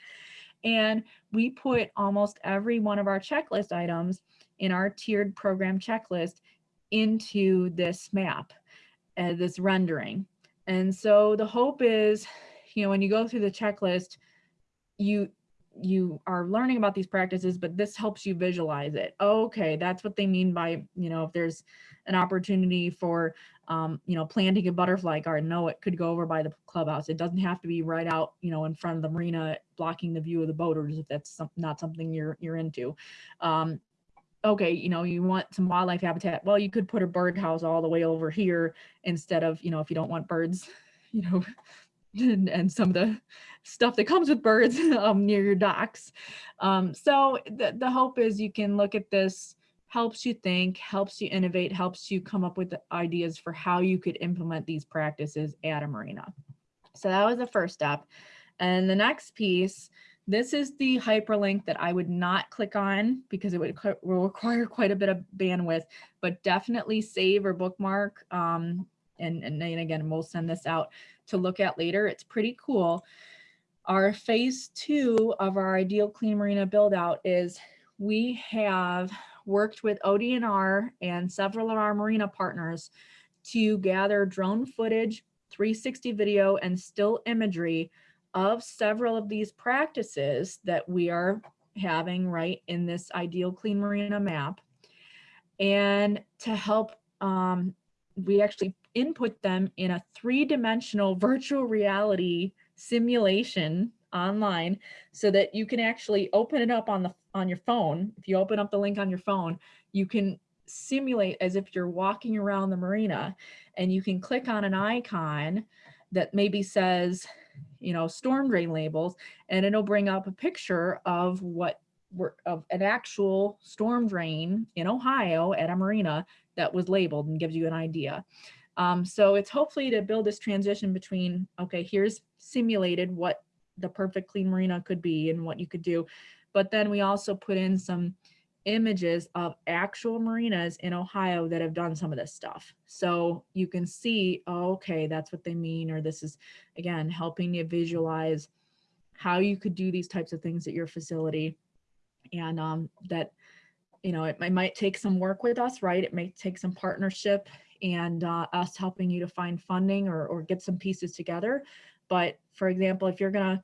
And we put almost every one of our checklist items in our tiered program checklist into this map, uh, this rendering. And so the hope is, you know, when you go through the checklist, you you are learning about these practices, but this helps you visualize it. okay, that's what they mean by, you know, if there's an opportunity for, um, you know, planting a butterfly garden, no, it could go over by the clubhouse. It doesn't have to be right out, you know, in front of the marina, blocking the view of the boaters if that's some, not something you're you're into. Um, okay, you know, you want some wildlife habitat. Well, you could put a birdhouse all the way over here instead of, you know, if you don't want birds, <laughs> you know, and, and some of the stuff that comes with birds <laughs> um, near your docks. Um, so the, the hope is you can look at this, helps you think, helps you innovate, helps you come up with ideas for how you could implement these practices at a marina. So that was the first step. And the next piece this is the hyperlink that I would not click on because it would require quite a bit of bandwidth, but definitely save or bookmark um, and, and then again, we'll send this out to look at later. It's pretty cool. Our phase two of our ideal clean marina build out is we have worked with ODNR and several of our marina partners to gather drone footage, 360 video and still imagery of several of these practices that we are having right in this ideal clean marina map. And to help, um, we actually input them in a three-dimensional <laughs> virtual reality simulation online so that you can actually open it up on the on your phone. If you open up the link on your phone, you can simulate as if you're walking around the marina and you can click on an icon that maybe says, you know, storm drain labels, and it'll bring up a picture of what were of an actual storm drain in Ohio at a marina that was labeled and gives you an idea. Um, so it's hopefully to build this transition between, okay, here's simulated what the perfect clean marina could be and what you could do. But then we also put in some images of actual marinas in Ohio that have done some of this stuff. So you can see, oh, okay, that's what they mean, or this is, again, helping you visualize how you could do these types of things at your facility. And um, that, you know, it, it might take some work with us, right? It may take some partnership and uh, us helping you to find funding or, or get some pieces together. But for example, if you're gonna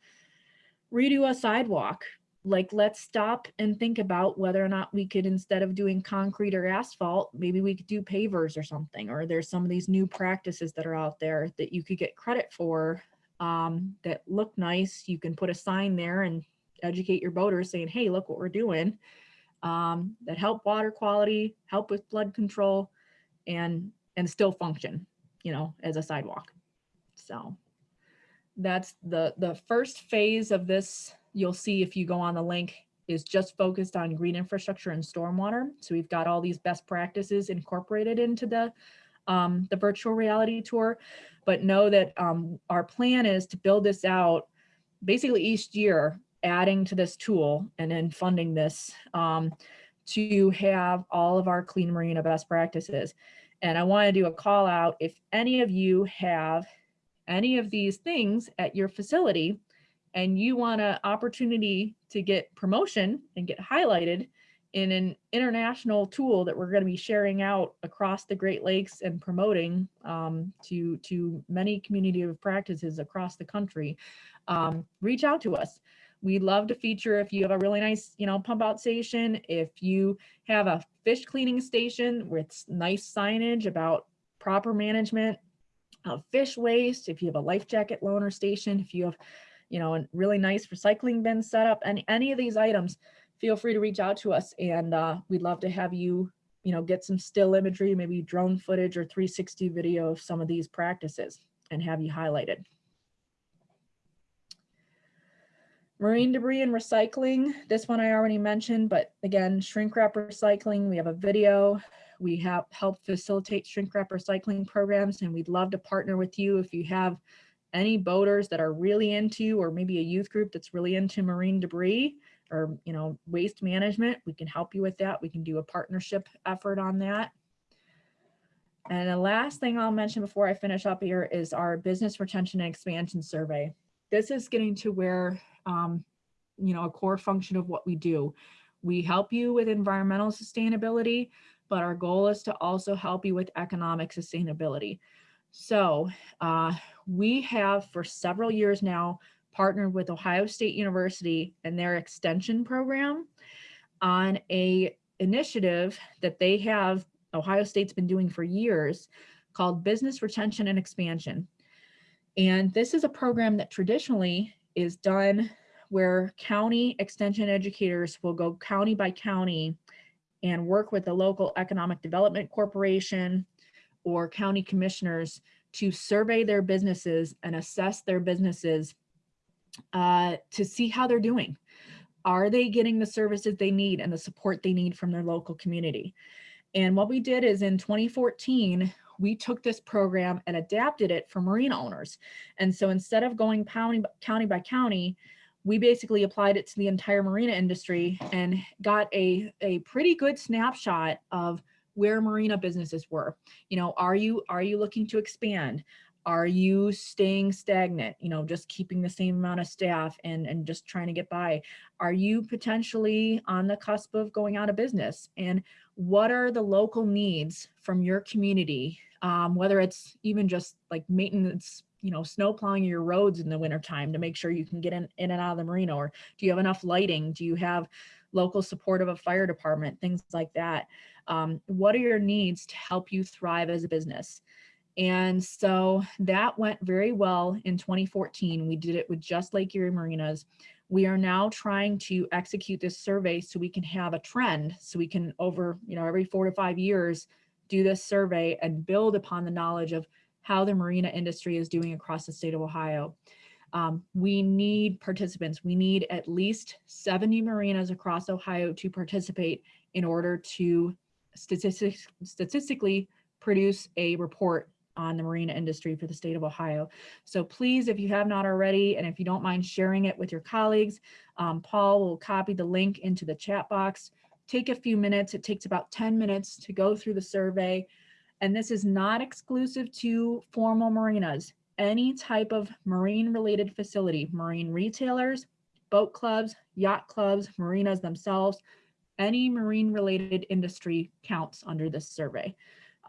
redo a sidewalk, like let's stop and think about whether or not we could, instead of doing concrete or asphalt, maybe we could do pavers or something, or there's some of these new practices that are out there that you could get credit for um, that look nice. You can put a sign there and educate your boaters saying, hey, look what we're doing um, that help water quality, help with flood control, and and still function, you know, as a sidewalk. So that's the, the first phase of this, you'll see if you go on the link, is just focused on green infrastructure and stormwater. So we've got all these best practices incorporated into the, um, the virtual reality tour, but know that um, our plan is to build this out basically each year, adding to this tool and then funding this um, to have all of our clean marina best practices. And I want to do a call out if any of you have any of these things at your facility and you want an opportunity to get promotion and get highlighted in an international tool that we're going to be sharing out across the Great Lakes and promoting um, to, to many community of practices across the country, um, reach out to us. We'd love to feature if you have a really nice, you know, pump out station, if you have a fish cleaning station with nice signage about proper management of fish waste, if you have a life jacket loaner station, if you have, you know, a really nice recycling bin set up, any, any of these items, feel free to reach out to us and uh, we'd love to have you, you know, get some still imagery, maybe drone footage or 360 video of some of these practices and have you highlighted. Marine debris and recycling, this one I already mentioned, but again, shrink wrap recycling, we have a video. We have helped facilitate shrink wrap recycling programs and we'd love to partner with you if you have any boaters that are really into, or maybe a youth group that's really into marine debris or you know waste management, we can help you with that. We can do a partnership effort on that. And the last thing I'll mention before I finish up here is our business retention and expansion survey. This is getting to where um, you know, a core function of what we do. We help you with environmental sustainability, but our goal is to also help you with economic sustainability. So uh, we have for several years now partnered with Ohio State University and their extension program on a initiative that they have, Ohio State's been doing for years called Business Retention and Expansion. And this is a program that traditionally is done where county extension educators will go county by county and work with the local economic development corporation or county commissioners to survey their businesses and assess their businesses uh, to see how they're doing. Are they getting the services they need and the support they need from their local community? And what we did is in 2014, we took this program and adapted it for marina owners. And so instead of going county, county by county, we basically applied it to the entire marina industry and got a, a pretty good snapshot of where marina businesses were. You know, are you are you looking to expand? Are you staying stagnant, you know, just keeping the same amount of staff and, and just trying to get by? Are you potentially on the cusp of going out of business? And what are the local needs from your community? Um, whether it's even just like maintenance, you know, snow plowing your roads in the wintertime to make sure you can get in, in and out of the marina, or do you have enough lighting? Do you have local support of a fire department, things like that? Um, what are your needs to help you thrive as a business? And so that went very well in 2014. We did it with just Lake Erie Marinas. We are now trying to execute this survey so we can have a trend, so we can over, you know, every four to five years, do this survey and build upon the knowledge of how the marina industry is doing across the state of Ohio. Um, we need participants. We need at least 70 marinas across Ohio to participate in order to statistics, statistically produce a report on the marina industry for the state of Ohio. So please, if you have not already, and if you don't mind sharing it with your colleagues, um, Paul will copy the link into the chat box. Take a few minutes. It takes about 10 minutes to go through the survey. And this is not exclusive to formal marinas. Any type of marine related facility, marine retailers, boat clubs, yacht clubs, marinas themselves, any marine related industry counts under this survey.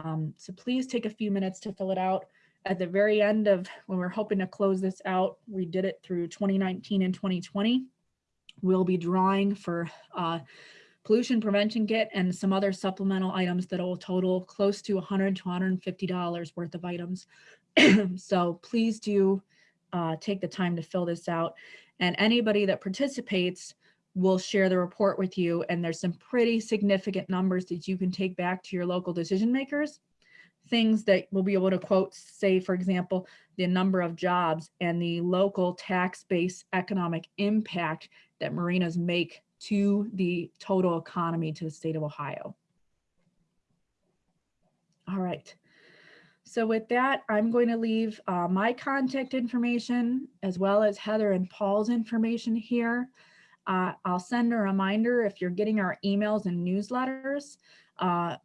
Um, so please take a few minutes to fill it out. At the very end of when we're hoping to close this out, we did it through 2019 and 2020. We'll be drawing for uh, pollution prevention kit and some other supplemental items that will total close to 100 to 150 dollars worth of items. <clears throat> so please do uh, take the time to fill this out. And anybody that participates will share the report with you. And there's some pretty significant numbers that you can take back to your local decision makers. Things that we'll be able to quote, say, for example, the number of jobs and the local tax-based economic impact that marinas make to the total economy to the state of Ohio. All right. So with that, I'm going to leave uh, my contact information as well as Heather and Paul's information here. Uh, I'll send a reminder if you're getting our emails and newsletters. Uh,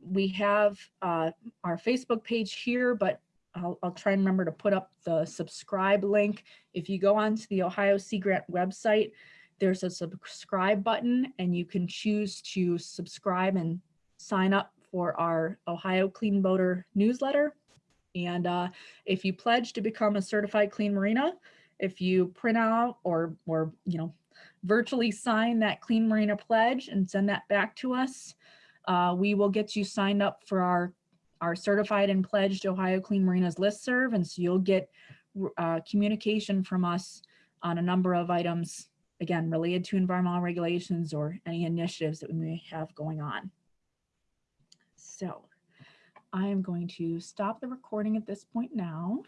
we have uh, our Facebook page here, but I'll, I'll, try and remember to put up the subscribe link. If you go onto the Ohio Sea Grant website, there's a subscribe button and you can choose to subscribe and sign up for our Ohio Clean Boater newsletter. And uh, if you pledge to become a certified clean marina, if you print out or, or you know, virtually sign that Clean Marina Pledge and send that back to us. Uh, we will get you signed up for our, our certified and pledged Ohio Clean Marinas listserv. And so you'll get uh, communication from us on a number of items, again, related to environmental regulations or any initiatives that we may have going on. So I am going to stop the recording at this point now.